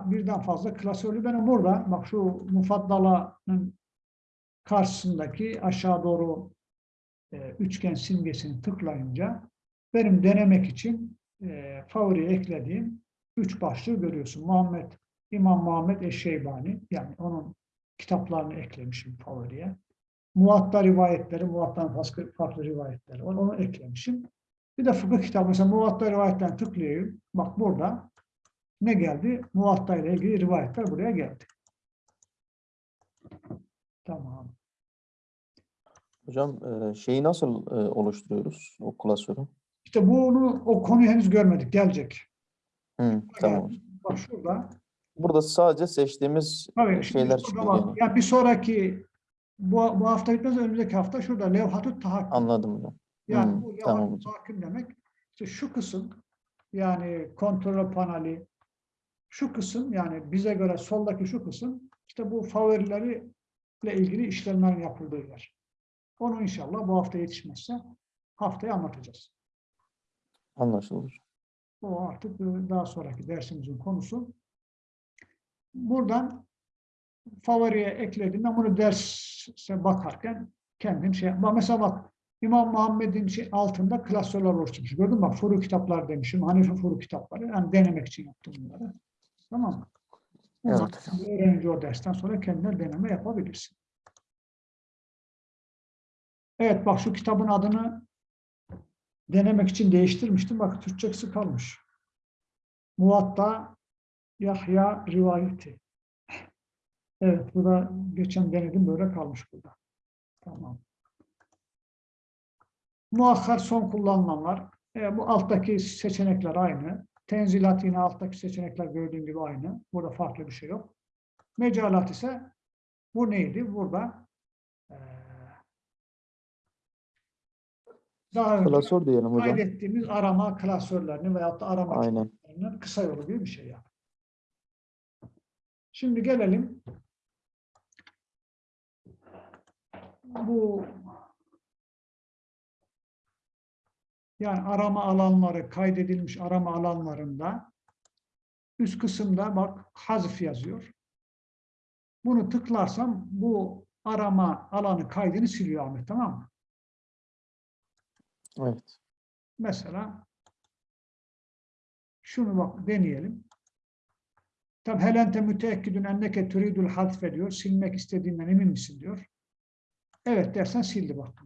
birden fazla klasörlü benim burada bak şu mufaddalanın karşısındaki aşağı doğru e, üçgen simgesini tıklayınca benim denemek için e, favoriye eklediğim üç başlığı görüyorsun. Muhammed İmam Muhammed Eşşeybani yani onun kitaplarını eklemişim favoriye. Muvatta rivayetleri, Muvatta'nın farklı, farklı rivayetleri var. Onu eklemişim. Bir de fıkıh kitabı mesela Muvatta rivayetten tıklayayım. Bak burada ne geldi? Muvatta ile ilgili rivayetler buraya geldi. Tamam. Hocam e, şeyi nasıl e, oluşturuyoruz o klasörü? İşte bunu o konuyu henüz görmedik. Gelecek. Hı, tamam. Yani bak şurada. Burada sadece seçtiğimiz Tabii, şeyler çıkıyor. yani. Ya bir sonraki bu, bu hafta bitmez önümüzdeki hafta şurada levhatü tahakküm. Anladım hocam. Yani Hmm, bu levhatü tamam tahakküm demek işte şu kısım yani kontrol paneli şu kısım yani bize göre soldaki şu kısım işte bu favorileri ile ilgili işlemlerin yapıldığı yer. Onu inşallah bu hafta yetişmezse haftaya anlatacağız. Anlaşıldı. hocam. O artık e, daha sonraki dersimizin konusu. Buradan favoriye ekledim. Ben bunu derse bakarken kendim şey yapmam. Mesela bak İmam Muhammed'in şey altında klasörler oluşturmuş. Gördün mü? Bak furu kitaplar demişim. Hanefi furu kitapları. Yani denemek için yaptım bunları. Tamam mı? Evet. Öğrenci o dersten sonra kendine deneme yapabilirsin. Evet bak şu kitabın adını denemek için değiştirmiştim. Bak Türkçesi kalmış. Muvatta Yahya rivayeti. Evet bu da geçen denedim böyle kalmış burada. Tamam. Muakkar son kullanılanlar. E, bu alttaki seçenekler aynı. Tenzilat yine alttaki seçenekler gördüğün gibi aynı. Burada farklı bir şey yok. Mecalat ise bu neydi? Burada eee, daha önce Klasör diyelim hocam. kaydettiğimiz arama klasörlerini veyahut da arama Aynen. klasörlerinin kısa yolu gibi bir şey yani. Şimdi gelelim bu yani arama alanları kaydedilmiş arama alanlarında üst kısımda bak hazf yazıyor. Bunu tıklarsam bu arama alanı kaydını siliyor Ahmet tamam mı? Evet. Mesela şunu bak deneyelim. Tabi helente müteekkidün enneke turidul hadfe diyor. Silmek istediğinden emin misin diyor. Evet dersen sildi bak.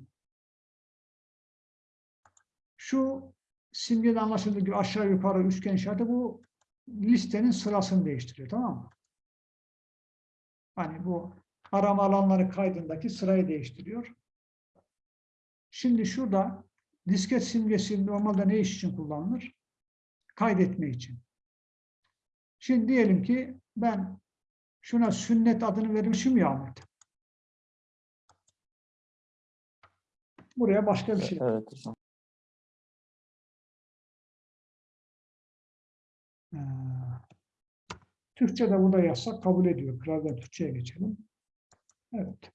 Şu simgede anlaşıldığı gibi aşağı yukarı üçgen işareti bu listenin sırasını değiştiriyor tamam mı? Hani bu arama alanları kaydındaki sırayı değiştiriyor. Şimdi şurada disket simgesi normalde ne iş için kullanılır? Kaydetme için. Şimdi diyelim ki ben şuna sünnet adını vermişim ya Ahmet. Buraya başka bir şey. Evet Ee, Türkçe'de burada yazsak kabul ediyor. Birazdan Türkçe'ye geçelim. Evet.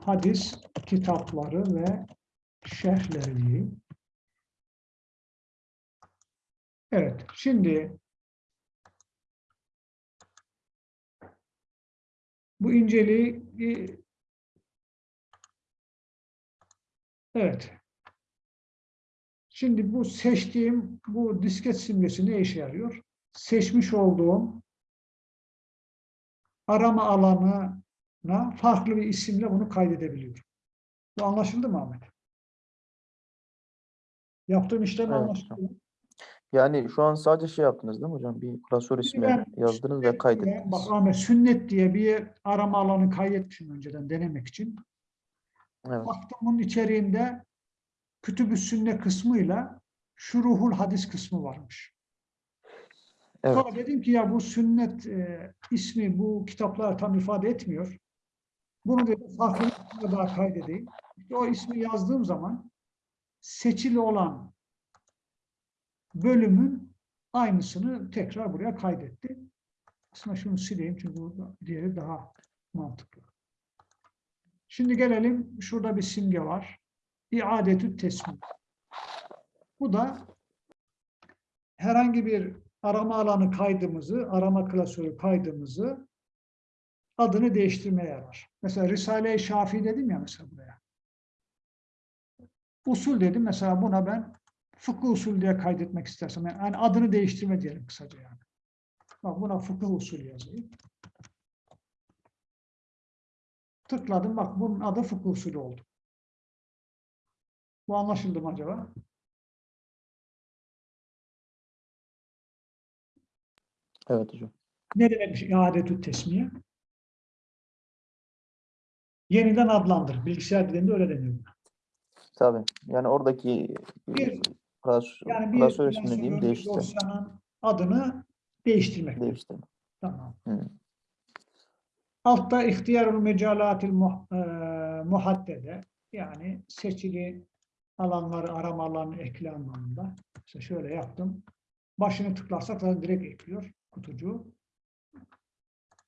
Hadis kitapları ve şerhleri. Evet, şimdi bu inceliği evet. Şimdi bu seçtiğim bu disket simgesi ne işe yarıyor? Seçmiş olduğum arama alanına farklı bir isimle bunu kaydedebiliyorum. Bu anlaşıldı mı Ahmet? Yaptığım işlem Evet. anlaşıldı mı? Yani şu an sadece şey yaptınız değil mi hocam? Bir klasör ismi ben yazdınız ve Sünnet diye- kaydettiniz. Bak Ahmet sünnet diye bir arama alanı kaydetmişim önceden denemek için. Evet. Baktım bunun içeriğinde kütüb-ü sünne kısmıyla şuruhul hadis kısmı varmış. Evet. Sonra dedim ki ya bu sünnet e, ismi bu kitaplar tam ifade etmiyor. Bunu dedim farklı bir daha kaydedeyim. İşte o ismi yazdığım zaman seçili olan bölümün aynısını tekrar buraya kaydetti. Aslında şunu sileyim çünkü bu diğeri daha mantıklı. Şimdi gelelim şurada bir simge var. İadetü tesmih. Bu da herhangi bir arama alanı kaydımızı, arama klasörü kaydımızı adını değiştirmeye yarar. Mesela Risale-i Şafii dedim ya mesela buraya. Usul dedim mesela buna ben fıkıh usul diye kaydetmek istersem yani adını değiştirme diyelim kısaca yani. Bak buna fıkıh usul yazayım. Tıkladım bak bunun adı fıkıh usulü oldu. Bu anlaşıldı mı acaba? Evet hocam. Ne demekmiş iadetü tesmiye? Yeniden adlandır. Bilgisayar dilinde öyle deniyor. Tabii. Yani oradaki Bir- klasör, Yani bir ismini klasörün, diyeyim bir değişti. dosyanın adını değiştirmek. Değişti. Tamam. Hı. Altta ihtiyarul mecalatil muh, e, muhaddede yani seçili alanları arama alanı ekle anlamında. İşte şöyle yaptım. Başını tıklarsak zaten direkt ekliyor kutucuğu.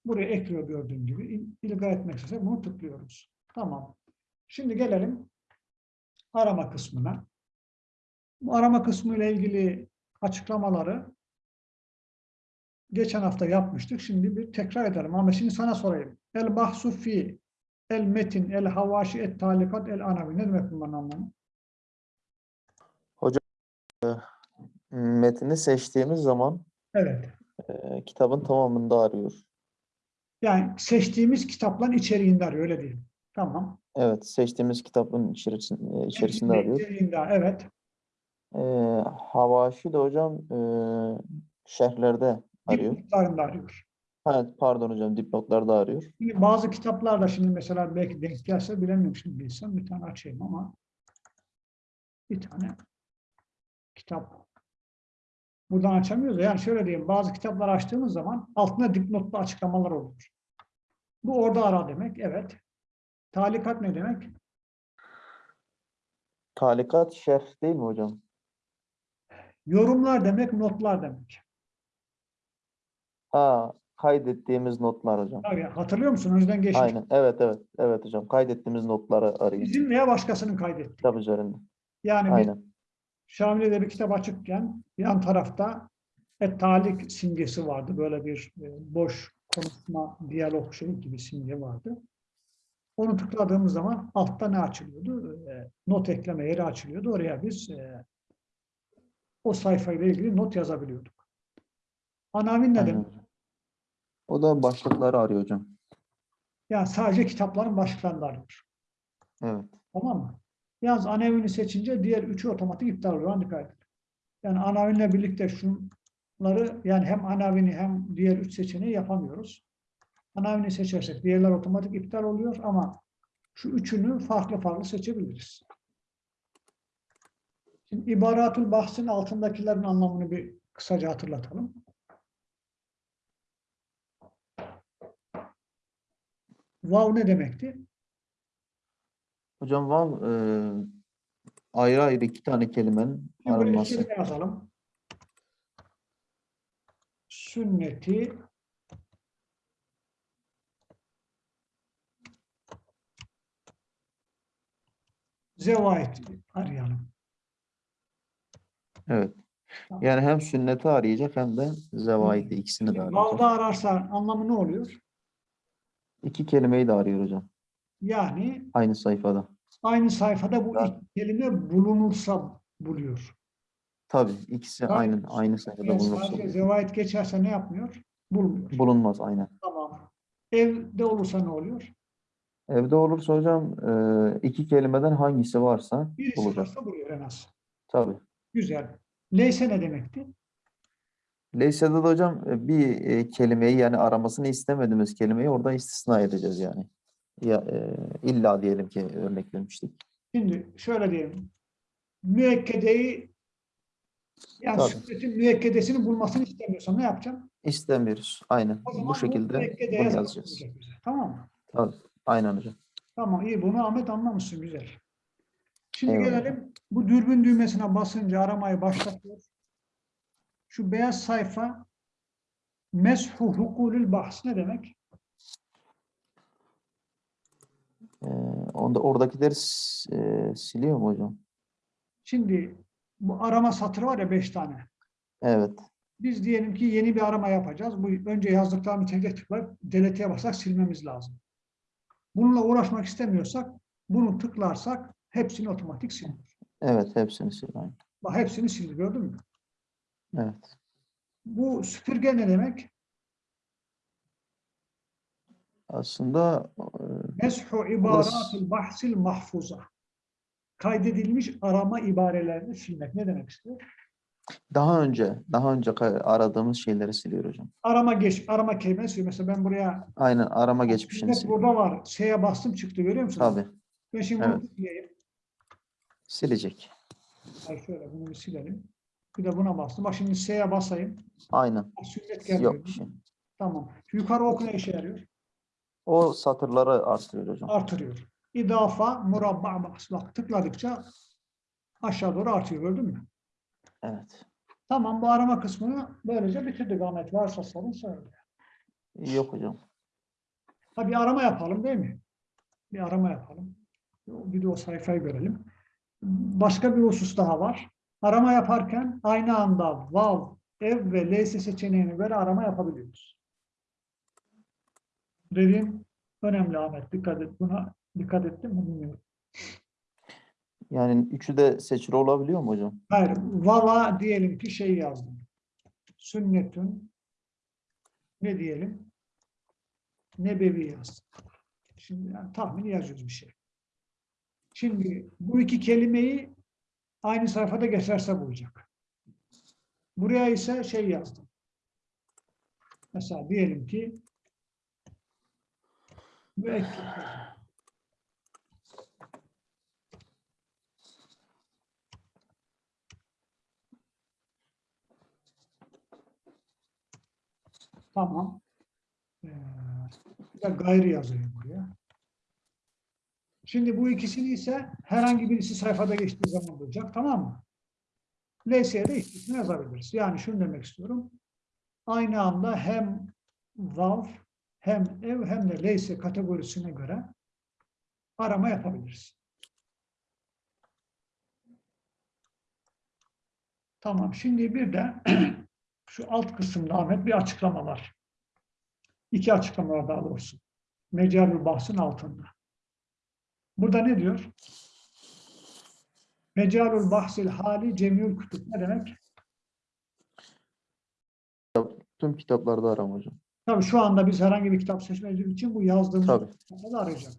Buraya ekliyor gördüğün gibi. İl- İlga etmek istersek bunu tıklıyoruz. Tamam. Şimdi gelelim arama kısmına. Bu arama kısmı ile ilgili açıklamaları geçen hafta yapmıştık. Şimdi bir tekrar edelim. Ama şimdi sana sorayım. El bahsu fi el metin el havaşi et talikat el anavi. Ne demek bunların anlamı? Metni seçtiğimiz zaman Evet. e, kitabın tamamında arıyor. Yani seçtiğimiz kitapların içeriğinde arıyor. Öyle değil. Tamam. Evet, seçtiğimiz kitabın içerisinde, içerisinde arıyor. İçeriğinde, evet. E, Havaşi de hocam e, şerhlerde arıyor. Dipnotlarında arıyor. Ha, pardon hocam dipnotlarda arıyor. Şimdi bazı kitaplarda şimdi mesela belki denk gelse bilemiyorum şimdi bilsem bir tane açayım ama bir tane kitap buradan açamıyoruz. Yani şöyle diyeyim bazı kitaplar açtığımız zaman altında dipnotlu açıklamalar oluyor. Bu orada ara demek. Evet. Talikat ne demek? Talikat şerh değil mi hocam? Yorumlar demek, notlar demek. Ha, kaydettiğimiz notlar hocam. Tabii, hatırlıyor musun? Önceden geçmiş. Aynen. Evet evet. Evet hocam. Kaydettiğimiz notları arayın. Bizim veya başkasının kaydettiği. Kitap üzerinde. Yani Aynen. Şamile'de bir kitap açıkken yan tarafta et-talik simgesi vardı. Böyle bir e, boş konuşma, diyalog şey gibi simge vardı. Onu tıkladığımız zaman altta ne açılıyordu? E, not ekleme yeri açılıyordu. Oraya biz e, o sayfayla ilgili not yazabiliyorduk. Anavin ne demek? O da başlıkları arıyor hocam. Yani sadece kitapların başlıklarını arıyor. Evet. Tamam mı? Yalnız anavini seçince diğer üçü otomatik iptal oluyor. Ona Dikkat. Yani anavinle birlikte şunları yani hem anavini hem diğer üç seçeneği yapamıyoruz. Anavini seçersek diğerler otomatik iptal oluyor ama şu üçünü farklı farklı seçebiliriz. Şimdi ibaratul bahsin altındakilerin anlamını bir kısaca hatırlatalım. Vav ne demekti? Hocam vav e, ayrı ayrı iki tane kelimenin kelime yazalım. Sünneti zevait arayalım. Evet. Tamam. Yani hem sünneti arayacak hem de zevaidi ikisini de arayacak. Vav'da ararsa anlamı ne oluyor? İki kelimeyi de arıyor hocam. Yani Aynı sayfada. aynı sayfada bu Ya. iki kelime bulunursa buluyor. Tabii ikisi Tabii. aynı aynı sayfada Yani bulunursa sadece zevait geçerse ne yapmıyor? Bulmuyor. bulunmaz aynen. Tamam. Evde olursa ne oluyor? Evde olursa hocam e, iki kelimeden hangisi varsa Birisi bulacak. varsa buluyor en az. Tabii. Güzel. Leyse ne demekti? Leyse'de de hocam e, bir e, kelimeyi yani aramasını istemediğimiz kelimeyi orada istisna edeceğiz yani. Ya, e, illa diyelim ki örnek vermiştik. Şimdi şöyle diyelim. Müekkedeyi yani Tabii. sünnetin müekkedesini bulmasını istemiyorsam ne yapacağım? İstemiyoruz. Aynen. Bu şekilde bunu yazacağız. bize. Tamam mı? Tabii. Aynen hocam. Tamam iyi bunu Ahmet anlamışsın güzel. Şimdi Eyvallah. gelelim bu dürbün düğmesine basınca aramayı başlatıyor. Şu beyaz sayfa meshu hukulül bahs ne demek? E, onda oradakileri e, siliyor mu hocam? Şimdi bu arama satırı var ya beş tane. Evet. Biz diyelim ki yeni bir arama yapacağız. Bu önce yazdıklarını tek tek tıklayıp delete'ye basak silmemiz lazım. Bununla uğraşmak istemiyorsak bunu tıklarsak hepsini otomatik siliyor. Evet. Hepsini sil. Aynen. Bak hepsini sildi gördün mü? Evet. Bu süpürge ne demek? Aslında e, Meshu ibaratil bahsil mahfuza. Kaydedilmiş arama ibarelerini silmek. Ne demek istiyor? daha önce daha önce aradığımız şeyleri siliyor hocam. Arama geç, arama kelimesi. Mesela ben buraya Aynen arama geçmişini siliyor. burada var. Şeye bastım çıktı görüyor musunuz? Tabii. Ben şimdi Evet. bunu sileyim. Silecek. Ay şöyle bunu bir silelim. Bir de buna bastım. Bak şimdi S'ye basayım. Aynen. Sünnet gelmiyor. Yok bir şey. Tamam. Şu yukarı ok ne işe yarıyor? O satırları artırıyor hocam. Artırıyor. İdafa murabba bas. Bak tıkladıkça aşağı doğru artıyor. Gördün mü? Evet. Tamam bu arama kısmını böylece bitirdik Ahmet. Varsa sorun söyle. Yok hocam. Ha bir arama yapalım değil mi? Bir arama yapalım. Bir de o sayfayı görelim. Başka bir husus daha var. Arama yaparken aynı anda vav, ev ve leyse seçeneğine göre arama yapabiliyoruz. Dediğim önemli Ahmet. Dikkat et. Buna dikkat ettim mi bilmiyorum. Yani üçü de seçili olabiliyor mu hocam? Hayır. Vava diyelim ki şey yazdım. Sünnetün ne diyelim? Nebevi yazdım. Şimdi yani tahmini yazıyoruz bir şey. Şimdi bu iki kelimeyi aynı sayfada geçerse bulacak. Buraya ise şey yazdım. Mesela diyelim ki Belki. Tamam. Ee, bir de gayri yazayım buraya. Şimdi bu ikisini ise herhangi birisi sayfada geçtiği zaman bulacak. Tamam mı? LS'ye de istisna yazabiliriz. Yani şunu demek istiyorum. Aynı anda hem valve hem ev hem de LS kategorisine göre arama yapabiliriz. Tamam. Şimdi bir de şu alt kısımda Ahmet bir açıklama var. İki açıklama var daha doğrusu. Mecalül bahsın altında. Burada ne diyor? Mecalül bahsil hali cemiyül kütüp ne demek? Tüm kitaplarda arama hocam. Tabii şu anda biz herhangi bir kitap seçmediğimiz için bu yazdığımız kitapları arayacak.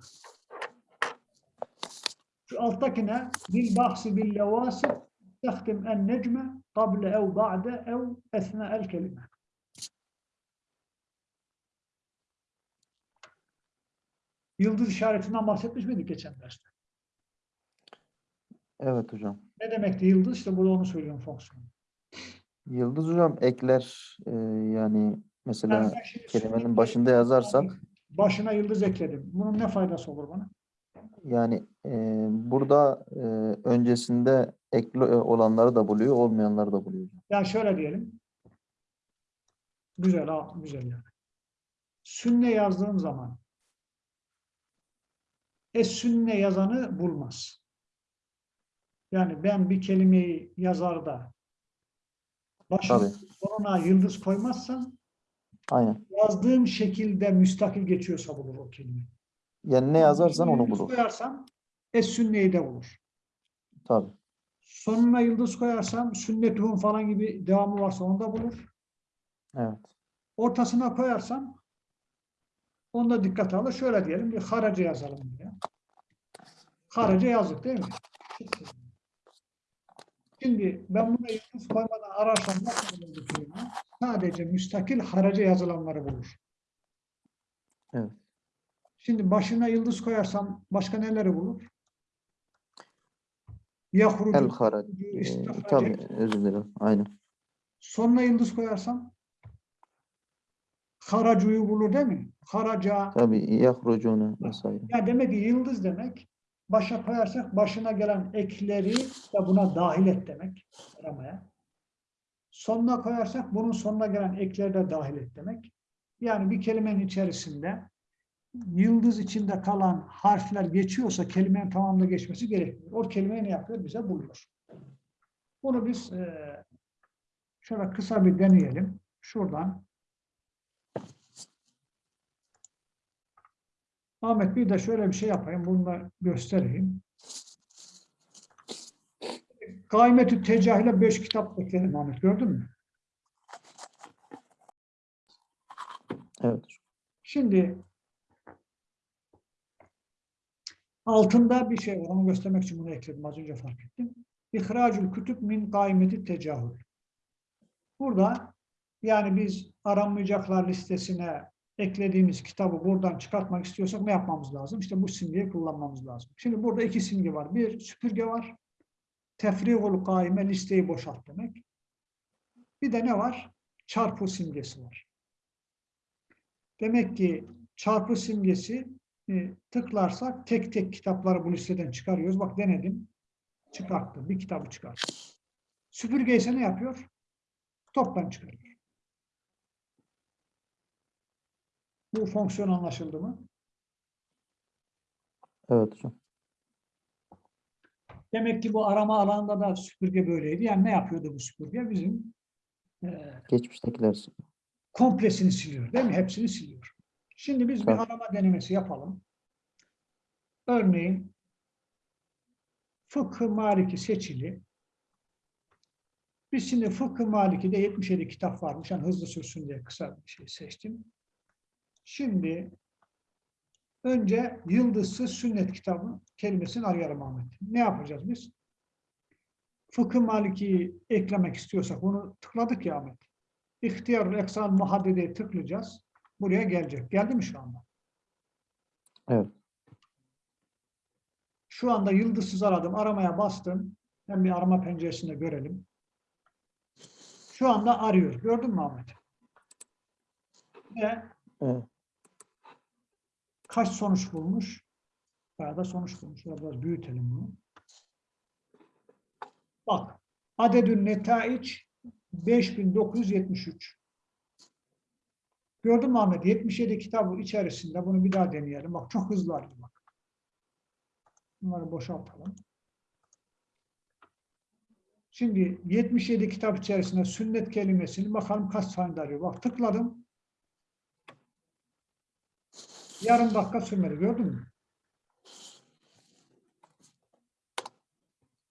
Şu alttakine bil bahsi bil levasi tehtim en necme kable ev ba'de ev esna el kelime. Yıldız işaretinden bahsetmiş miydik geçen derste? Evet hocam. Ne demekti yıldız? İşte burada onu söylüyorum fonksiyon. Yıldız hocam ekler e, yani mesela kelimenin başında yazarsak Başına yıldız ekledim. Bunun ne faydası olur bana? yani e, burada e, öncesinde ekli e, olanları da buluyor, olmayanları da buluyor. Yani şöyle diyelim. Güzel, ha, güzel yani. Sünne yazdığım zaman es sünne yazanı bulmaz. Yani ben bir kelimeyi yazarda başına yıldız koymazsam Aynen. yazdığım şekilde müstakil geçiyorsa bulur o kelime. Yani ne yazarsan onu bulur. koyarsam es sünneyi de bulur. Tabii. Sonuna yıldız koyarsam sünnetuhum falan gibi devamı varsa onu da bulur. Evet. ortasına koyarsam onu da dikkate alır. Şöyle diyelim bir haraca yazalım diye. Haraca yazdık değil mi? Şimdi ben buna yıldız koymadan ararsam nasıl bulur bu kelime? Sadece müstakil haraca yazılanları bulur. Evet. Şimdi başına yıldız koyarsam başka neleri bulur? Yahrucu, El harac. E, tabii özür dilerim. Aynen. Sonuna yıldız koyarsam haracuyu bulur değil mi? Haraca, Tabii yahrucunu vesaire. Ya demek ki yıldız demek başa koyarsak başına gelen ekleri de buna dahil et demek aramaya. Sonuna koyarsak bunun sonuna gelen ekleri de dahil et demek. Yani bir kelimenin içerisinde yıldız içinde kalan harfler geçiyorsa kelimenin tamamında geçmesi gerekmiyor. O kelimeyi ne yapıyor? Bize buluyor. Bunu biz şöyle kısa bir deneyelim. Şuradan Ahmet bir de şöyle bir şey yapayım. Bunu da göstereyim. Kaimetü Tecahil'e beş kitap ekledim Ahmet. Gördün mü? Evet. Şimdi altında bir şey var. Onu göstermek için bunu ekledim. Az önce fark ettim. İhracül kütüb min kaimeti tecahül. Burada yani biz aranmayacaklar listesine eklediğimiz kitabı buradan çıkartmak istiyorsak ne yapmamız lazım? İşte bu simgeyi kullanmamız lazım. Şimdi burada iki simge var. Bir süpürge var. Tefrigul kaime listeyi boşalt demek. Bir de ne var? Çarpı simgesi var. Demek ki çarpı simgesi e, tıklarsak tek tek kitapları bu listeden çıkarıyoruz. Bak denedim. Çıkarttım. Bir kitabı çıkarttım. Süpürge ise ne yapıyor? Toptan çıkarıyor. Bu fonksiyon anlaşıldı mı? Evet hocam. Demek ki bu arama alanında da süpürge böyleydi. Yani ne yapıyordu bu süpürge? Bizim e, Geçmiştekiler. komplesini siliyor değil mi? Hepsini siliyor. Şimdi biz bir Tabii. arama denemesi yapalım. Örneğin Fıkıh Maliki seçili. Biz şimdi Fıkıh Maliki'de 77 kitap varmış. Yani hızlı sürsün diye kısa bir şey seçtim. Şimdi önce yıldızsız sünnet kitabı kelimesini arayalım Ahmet. Ne yapacağız biz? Fıkıh Maliki'yi eklemek istiyorsak bunu tıkladık ya Ahmet. İhtiyar eksan muhaddedeyi tıklayacağız. Buraya gelecek. Geldi mi şu anda? Evet. Şu anda yıldızsız aradım. Aramaya bastım. Hem bir arama penceresinde görelim. Şu anda arıyor. Gördün mü Ahmet? Ve Evet. Kaç sonuç bulmuş? Bayağı da sonuç bulmuş. Biraz büyütelim bunu. Bak. Adedün netaiç 5973. Gördün mü Ahmet? 77 kitabı içerisinde bunu bir daha deneyelim. Bak çok hızlı bak. Bunları boşaltalım. Şimdi 77 kitap içerisinde sünnet kelimesini bakalım kaç tane arıyor. Bak tıkladım. Yarım dakika sürmedi. Gördün mü?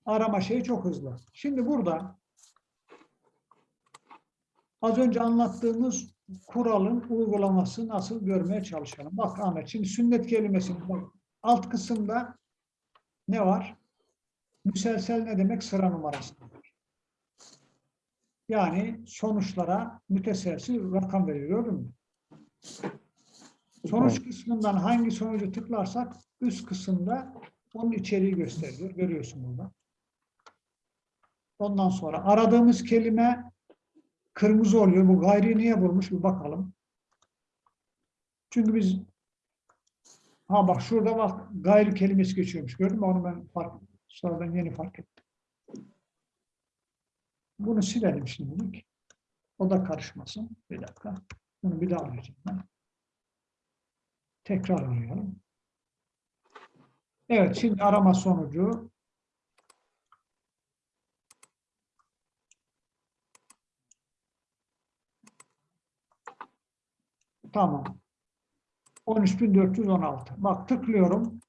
Arama şeyi çok hızlı. Şimdi burada az önce anlattığımız kuralın uygulaması nasıl görmeye çalışalım. Bak Ahmet şimdi sünnet kelimesini bak alt kısımda ne var? Müselsel ne demek? Sıra numarası. Yani sonuçlara müteselsil rakam veriyor. Gördün mü? Sonuç kısmından hangi sonucu tıklarsak üst kısımda onun içeriği gösteriyor. Görüyorsun burada. Ondan sonra aradığımız kelime kırmızı oluyor. Bu gayri niye bulmuş? Bir bakalım. Çünkü biz ha bak şurada bak gayri kelimesi geçiyormuş. Gördün mü? Onu ben fark, sonradan yeni fark ettim. Bunu silelim şimdilik. O da karışmasın. Bir dakika. Bunu bir daha arayacağım ben. Tekrar arayalım. Evet, şimdi arama sonucu Tamam. 13.416. Bak tıklıyorum.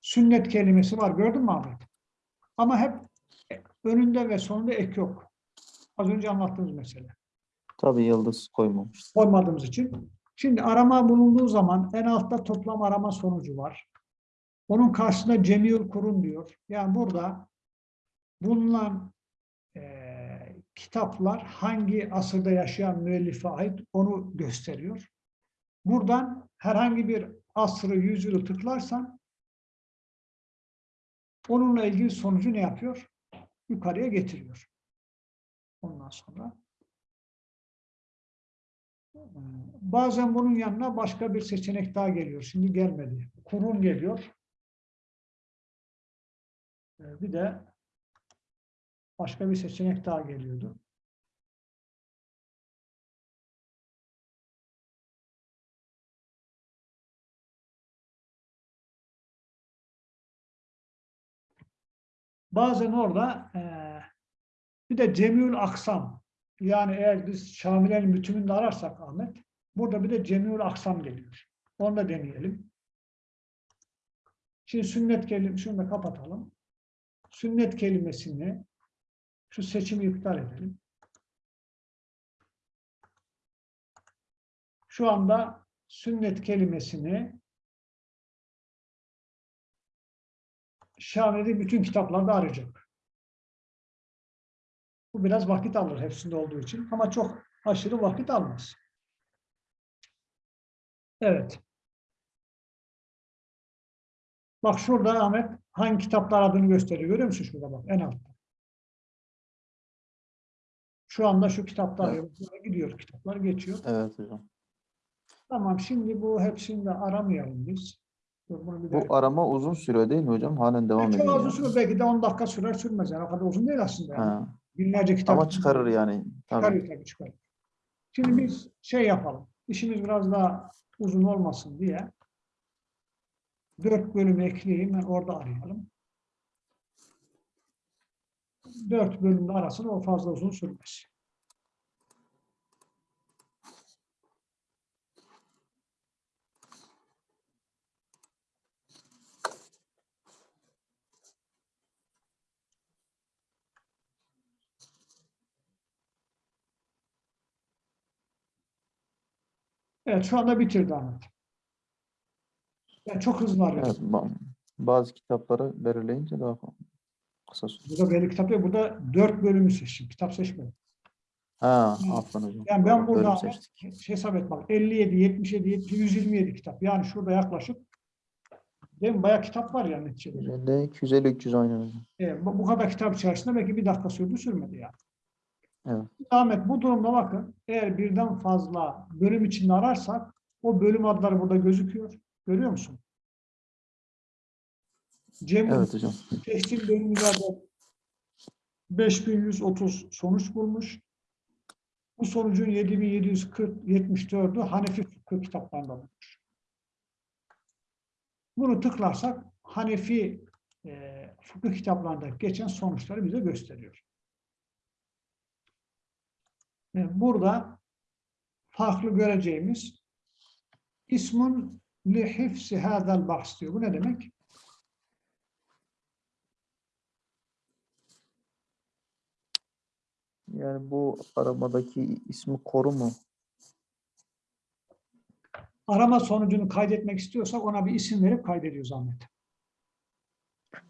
Sünnet kelimesi var. Gördün mü Ahmet? Ama hep önünde ve sonunda ek yok. Az önce anlattığımız mesele Tabii yıldız koymamış. koymadığımız için. Şimdi arama bulunduğu zaman en altta toplam arama sonucu var. Onun karşısında Cemil Kurun diyor. Yani burada bulunan eee, kitaplar hangi asırda yaşayan müellife ait onu gösteriyor. Buradan herhangi bir asrı, yüzyılı tıklarsan onunla ilgili sonucu ne yapıyor? Yukarıya getiriyor. Ondan sonra Bazen bunun yanına başka bir seçenek daha geliyor. Şimdi gelmedi. Kurum geliyor. Ee, Bir de başka bir seçenek daha geliyordu. Bazen orada eee, bir de Cemül Aksam yani eğer biz Şamile'nin bütününde ararsak Ahmet, burada bir de Cemil Aksam geliyor. Onu da deneyelim. Şimdi sünnet kelimesi, şunu da kapatalım. Sünnet kelimesini, şu seçimi iptal edelim. Şu anda sünnet kelimesini Şamile'de bütün kitaplarda arayacak. Bu biraz vakit alır hepsinde olduğu için ama çok aşırı vakit almaz. Evet. Bak şurada Ahmet hangi kitaplar adını gösteriyor. Görüyor musun şurada bak en altta. Şu anda şu kitaplar gidiyor kitaplar geçiyor. Evet hocam. Tamam şimdi bu hepsini de aramayalım biz. Bu arama uzun sürüyor değil mi hocam? Halen devam Çok ediyor. az yani. süre belki de 10 dakika sürer sürmez. Yani o kadar uzun değil aslında. Yani. Ha. Binlerce kitap. Ama çıkarır yani. Tabii. Çıkarıyor tabii çıkarıyor. Şimdi biz şey yapalım. İşimiz biraz daha uzun olmasın diye dört bölüm ekleyeyim. Orada arayalım. Dört bölümde arasın o fazla uzun sürmez. Evet şu anda bitirdi Ahmet. Yani çok hızlı arıyor. Evet, ba- bazı kitapları belirleyince daha kısa süre. Burada belli kitap yok. Burada dört bölümü seçtim. Kitap seçmedim. Ha, aferin hocam. Yani ben burada hesap et bak 57, 77, 70, 127 kitap. Yani şurada yaklaşık değil mi? Bayağı kitap var yani neticede. 250, 250 300 aynı hocam. E, bu, bu kadar kitap içerisinde belki bir dakika sürdü sürmedi yani. Evet. Ahmet bu durumda bakın eğer birden fazla bölüm içinde ararsak o bölüm adları burada gözüküyor. Görüyor musun? Cem Evet hocam. seçtiğim bölümlerde 5130 sonuç bulmuş. Bu sonucun 7740 74'ü Hanefi fıkıh kitaplarında bulmuş. Bunu tıklarsak Hanefi e, fıkıh kitaplarında geçen sonuçları bize gösteriyor. E, Burada farklı göreceğimiz ismun li hifsi hadal bahs diyor. Bu ne demek? Yani bu aramadaki ismi koru mu? Arama sonucunu kaydetmek istiyorsak ona bir isim verip kaydediyoruz Ahmet.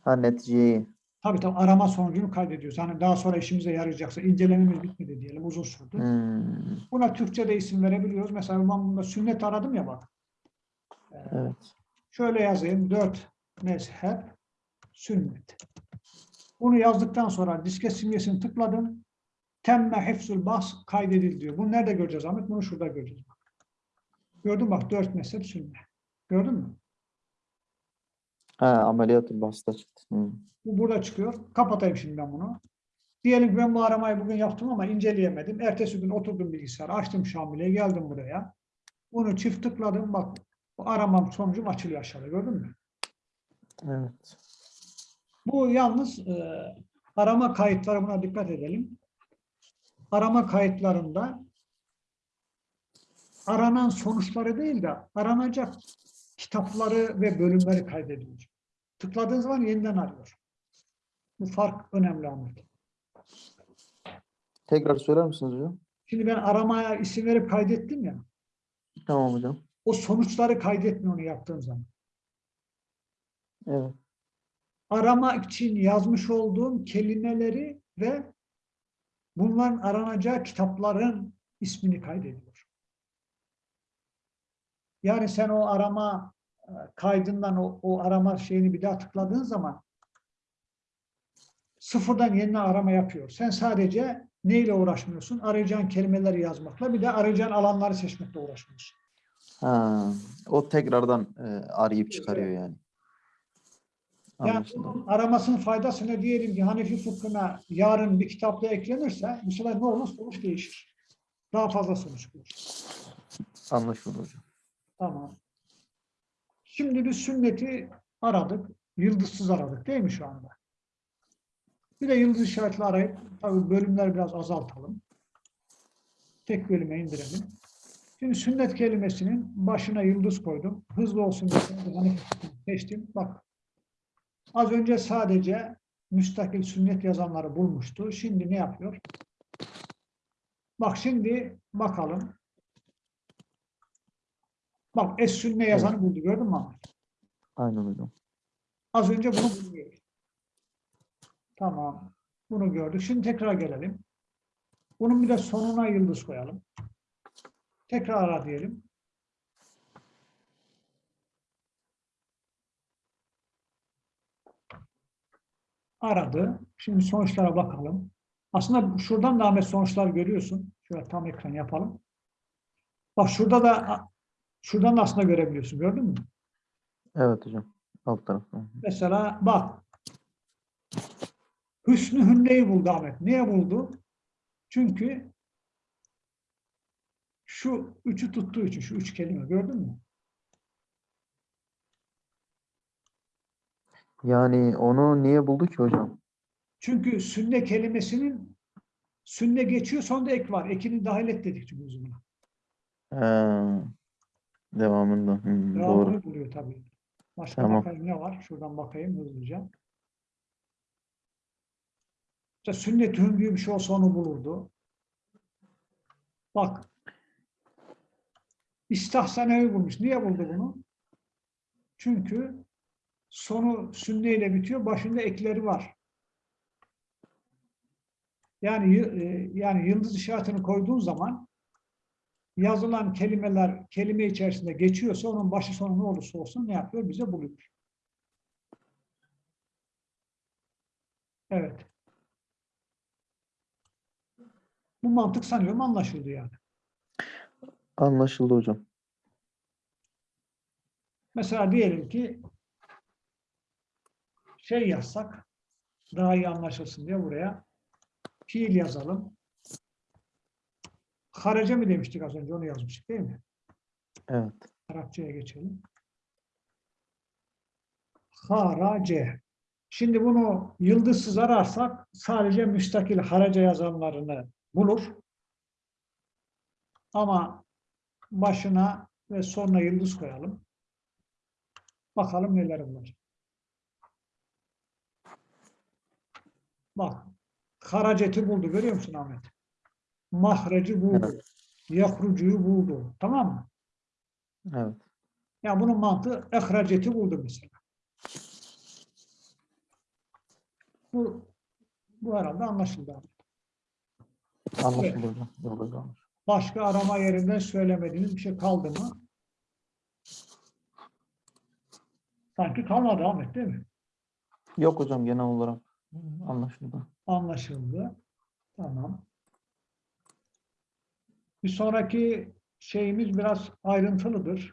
Ha neticeyi. Tabii tabii arama sonucunu kaydediyoruz. Hani daha sonra işimize yarayacaksa incelememiz bitmedi diyelim uzun sürdü. Hmm, Buna Türkçe'de isim verebiliyoruz. Mesela ben bunda sünnet aradım ya bak. Ee, evet. Şöyle yazayım. Dört mezhep sünnet. Bunu yazdıktan sonra disket simgesini tıkladım. Temme hifzul bas kaydedildi diyor. Bunu nerede göreceğiz Ahmet? Bunu şurada göreceğiz. Bak. Gördün bak dört mezhep sünnet. Gördün mü? Ha ameliyatı basta çıktı. Hmm. Bu burada çıkıyor. Kapatayım şimdi ben bunu. Diyelim ki ben bu aramayı bugün yaptım ama inceleyemedim. Ertesi gün oturdum bilgisayara, açtım Şamil'e, geldim buraya. Bunu çift tıkladım. Bak bu aramam sonucum açılıyor aşağıda. Gördün mü? Evet. Bu yalnız e, arama kayıtları buna dikkat edelim. Arama kayıtlarında aranan sonuçları değil de aranacak kitapları ve bölümleri kaydediyor. Tıkladığın zaman yeniden arıyor. Bu fark önemli Ahmet. Tekrar söyler misiniz hocam? Şimdi ben aramaya isim verip kaydettim ya. Tamam hocam. O sonuçları kaydetmiyor onu yaptığım zaman. Evet. Arama için yazmış olduğum kelimeleri ve bunların aranacağı kitapların ismini kaydediyor. Yani sen o arama kaydından o, o arama şeyini bir daha tıkladığın zaman sıfırdan yeniden arama yapıyor. Sen sadece neyle uğraşmıyorsun? Arayacağın kelimeleri yazmakla bir de arayacağın alanları seçmekle uğraşmıyorsun. Ha, o tekrardan e, arayıp çıkarıyor yani. Yani Anlaşıldı. aramasının faydası ne diyelim ki Hanefi fıkhına yarın bir kitapta eklenirse bu sefer ne olur? Sonuç değişir. Daha fazla sonuç bulur. Anlaşıldı hocam. Tamam. Şimdi biz sünneti aradık. Yıldızsız aradık değil mi şu anda? Bir de yıldız işaretli arayıp tabii bölümleri biraz azaltalım. Tek bölüme indirelim. Şimdi sünnet kelimesinin başına yıldız koydum. Hızlı olsun diye seçtim. Bak. Az önce sadece müstakil sünnet yazanları bulmuştu. Şimdi ne yapıyor? Bak şimdi bakalım. Bak es sünne yazanı buldu. Gördün mü Ahmet? Aynen hocam. Az önce bunu buluyor. Tamam. Bunu gördük. Şimdi tekrar gelelim. Bunun bir de sonuna yıldız koyalım. Tekrar ara diyelim. Aradı. Şimdi sonuçlara bakalım. Aslında şuradan da Ahmet sonuçlar görüyorsun. Şöyle tam ekran yapalım. Bak şurada da şuradan da aslında görebiliyorsun. Gördün mü? Evet hocam. Alt tarafta. Mesela bak. Hüsnü Hünne'yi buldu Ahmet. Niye buldu? Çünkü şu üçü tuttuğu için, şu üç kelime gördün mü? Yani onu niye buldu ki hocam? Çünkü sünne kelimesinin sünne geçiyor sonunda ek var. Ekini dahil et dedik çünkü biz buna. Devamında. Hmm, doğru. Devamını buluyor tabii. Başka Tamam. bakayım ne var? Şuradan bakayım hızlıca. İşte sünnet hündüğü bir şey olsa onu bulurdu. Bak. İstahsanevi bulmuş. Niye buldu bunu? Çünkü sonu sünneyle bitiyor. Başında ekleri var. Yani y- e, yani yıldız işaretini koyduğun zaman yazılan kelimeler kelime içerisinde geçiyorsa onun başı sonu ne olursa olsun ne yapıyor? Bize buluyor. Evet. Bu mantık sanıyorum anlaşıldı yani. Anlaşıldı hocam. Mesela diyelim ki şey yazsak daha iyi anlaşılsın diye buraya fiil yazalım. Harace mi demiştik az önce onu yazmıştık değil mi? Evet. Arapçaya geçelim. Harace. Şimdi bunu yıldızsız ararsak sadece müstakil harace yazanlarını bulur. Ama başına ve sonuna yıldız koyalım. Bakalım neler bulacak. Bak. Haraceti buldu. Görüyor musun Ahmet? Mahreci buldu. Yahrucuyu buldu. Tamam mı? Evet. Yani bunun mantığı ehraceti buldu mesela. Bu, bu herhalde anlaşıldı. Anlaşıldı almış. Başka arama yerinde söylemediğiniz bir şey kaldı mı? Sanki kalmadı Ahmet değil mi? Yok hocam genel olarak anlaşıldı. Anlaşıldı. Tamam. Bir sonraki şeyimiz biraz ayrıntılıdır.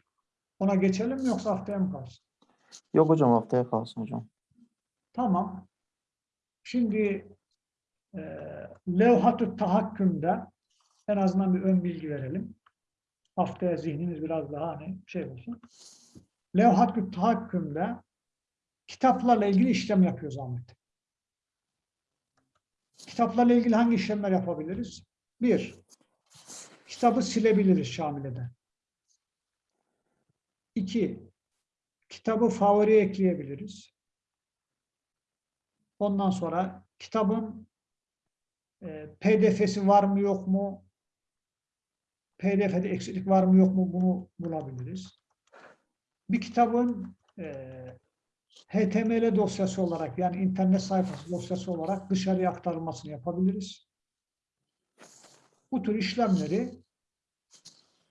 Ona geçelim mi yoksa haftaya mı kalsın? Yok hocam haftaya kalsın hocam. Tamam. Şimdi e, levhat-ı tahakkümde en azından bir ön bilgi verelim. Haftaya zihniniz biraz daha hani şey olsun. Levhat-ı tahakkümde kitaplarla ilgili işlem yapıyoruz Ahmet. Kitaplarla ilgili hangi işlemler yapabiliriz? Bir, kitabı silebiliriz Şamile'den. İki, kitabı favori ekleyebiliriz. Ondan sonra kitabın e, PDF'si var mı yok mu? PDF'de eksiklik var mı yok mu? Bunu bulabiliriz. Bir kitabın e, HTML dosyası olarak yani internet sayfası dosyası olarak dışarıya aktarılmasını yapabiliriz. Bu tür işlemleri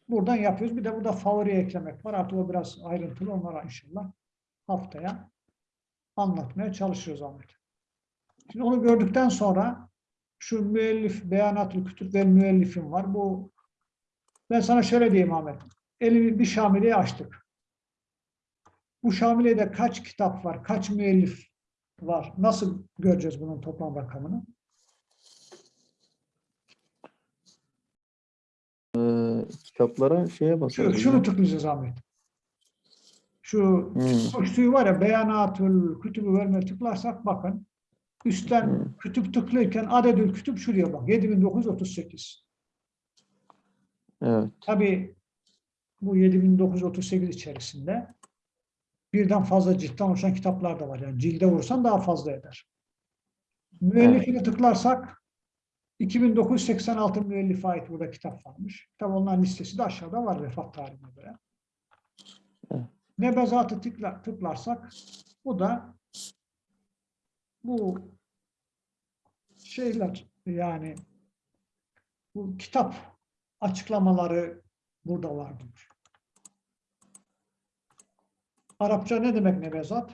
buradan yapıyoruz. Bir de burada favori eklemek var. Artık o biraz ayrıntılı. Onlara inşallah haftaya anlatmaya çalışıyoruz Ahmet. Şimdi onu gördükten sonra şu müellif, beyanatül kütüb ve müellifin var. Bu ben sana şöyle diyeyim Ahmet. Elimi bir Şamile'yi açtık. Bu Şamile'de kaç kitap var, kaç müellif var? Nasıl göreceğiz bunun toplam rakamını? Ee, kitaplara şeye Şu, basalım. şunu tıklayacağız Ahmet. Şu Hmm. üstü var ya beyanatül kütübü vermeye tıklarsak bakın üstten Hmm. kütüp tıklarken adedül kütüp şuraya bak 7938. Evet. Tabii bu 7938 içerisinde birden fazla ciltten oluşan kitaplar da var. Yani cilde vursan daha fazla eder. Müellifine tıklarsak 2986 müellife ait burada kitap varmış. Tabii onların listesi de aşağıda var vefat tarihine göre. Evet. Nebezatı tıkla, tıklarsak bu da bu şeyler yani bu kitap açıklamaları burada vardır. Arapça ne demek nebezat?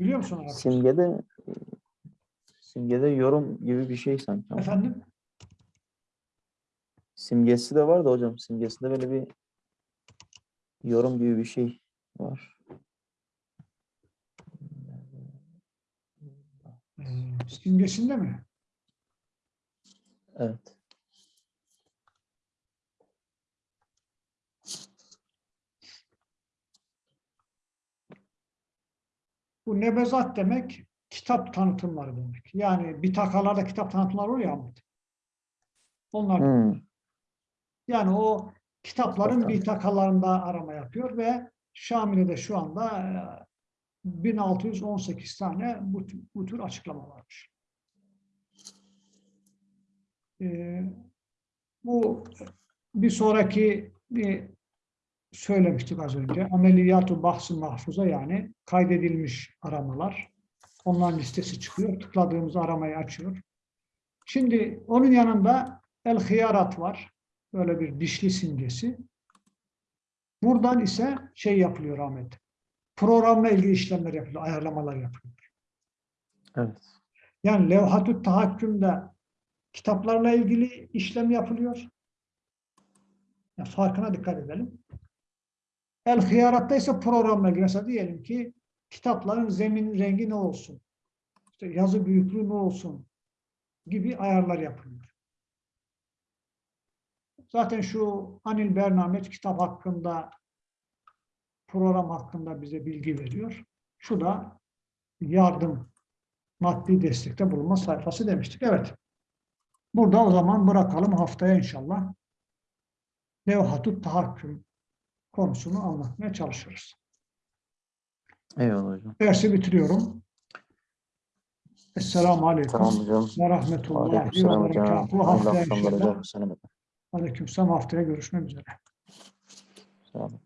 Biliyor musun Arapça? Simgede simgede yorum gibi bir şey sanki. Efendim? Simgesi de var da hocam. Simgesinde böyle bir yorum gibi bir şey var. Ee, simgesinde mi? Evet. Bu nebezat demek kitap tanıtımları demek. Yani bitakalarda kitap tanıtımları oluyor ya Ahmet. Onlar Hmm. yani o kitapların Kitap bitakalarında arama yapıyor ve Şamile'de şu anda e, 1618 tane bu, tür- bu tür açıklama varmış. Ee, bu bir sonraki bir söylemiştik az önce. Ameliyatü bahsi mahfuza yani kaydedilmiş aramalar. Onların listesi çıkıyor. Tıkladığımız aramayı açıyor. Şimdi onun yanında el hiyarat var. Böyle bir dişli simgesi. Buradan ise şey yapılıyor Ahmet. Programla ilgili işlemler yapılıyor. Ayarlamalar yapılıyor. Evet. Yani levhatü tahakkümde kitaplarla ilgili işlem yapılıyor. Yani farkına dikkat edelim. El hıyaratta ise programla. Mesela diyelim ki kitapların zemin rengi ne olsun? İşte yazı büyüklüğü ne olsun? Gibi ayarlar yapılıyor. Zaten şu Anil Bernamet kitap hakkında program hakkında bize bilgi veriyor. Şu da yardım, maddi destekte bulunma sayfası demiştik. Evet. Burada o zaman bırakalım haftaya inşallah. Levhatut tahakküm konusunu anlatmaya çalışırız. Eyvallah hocam. Dersi bitiriyorum. Esselamu Aleyküm Tamam hocam. ve Rahmetullahi ve. Berekatuhu. Haftaya inşallah. hocam. Selamet. Aleykümselam haftaya görüşmek üzere. Selamet.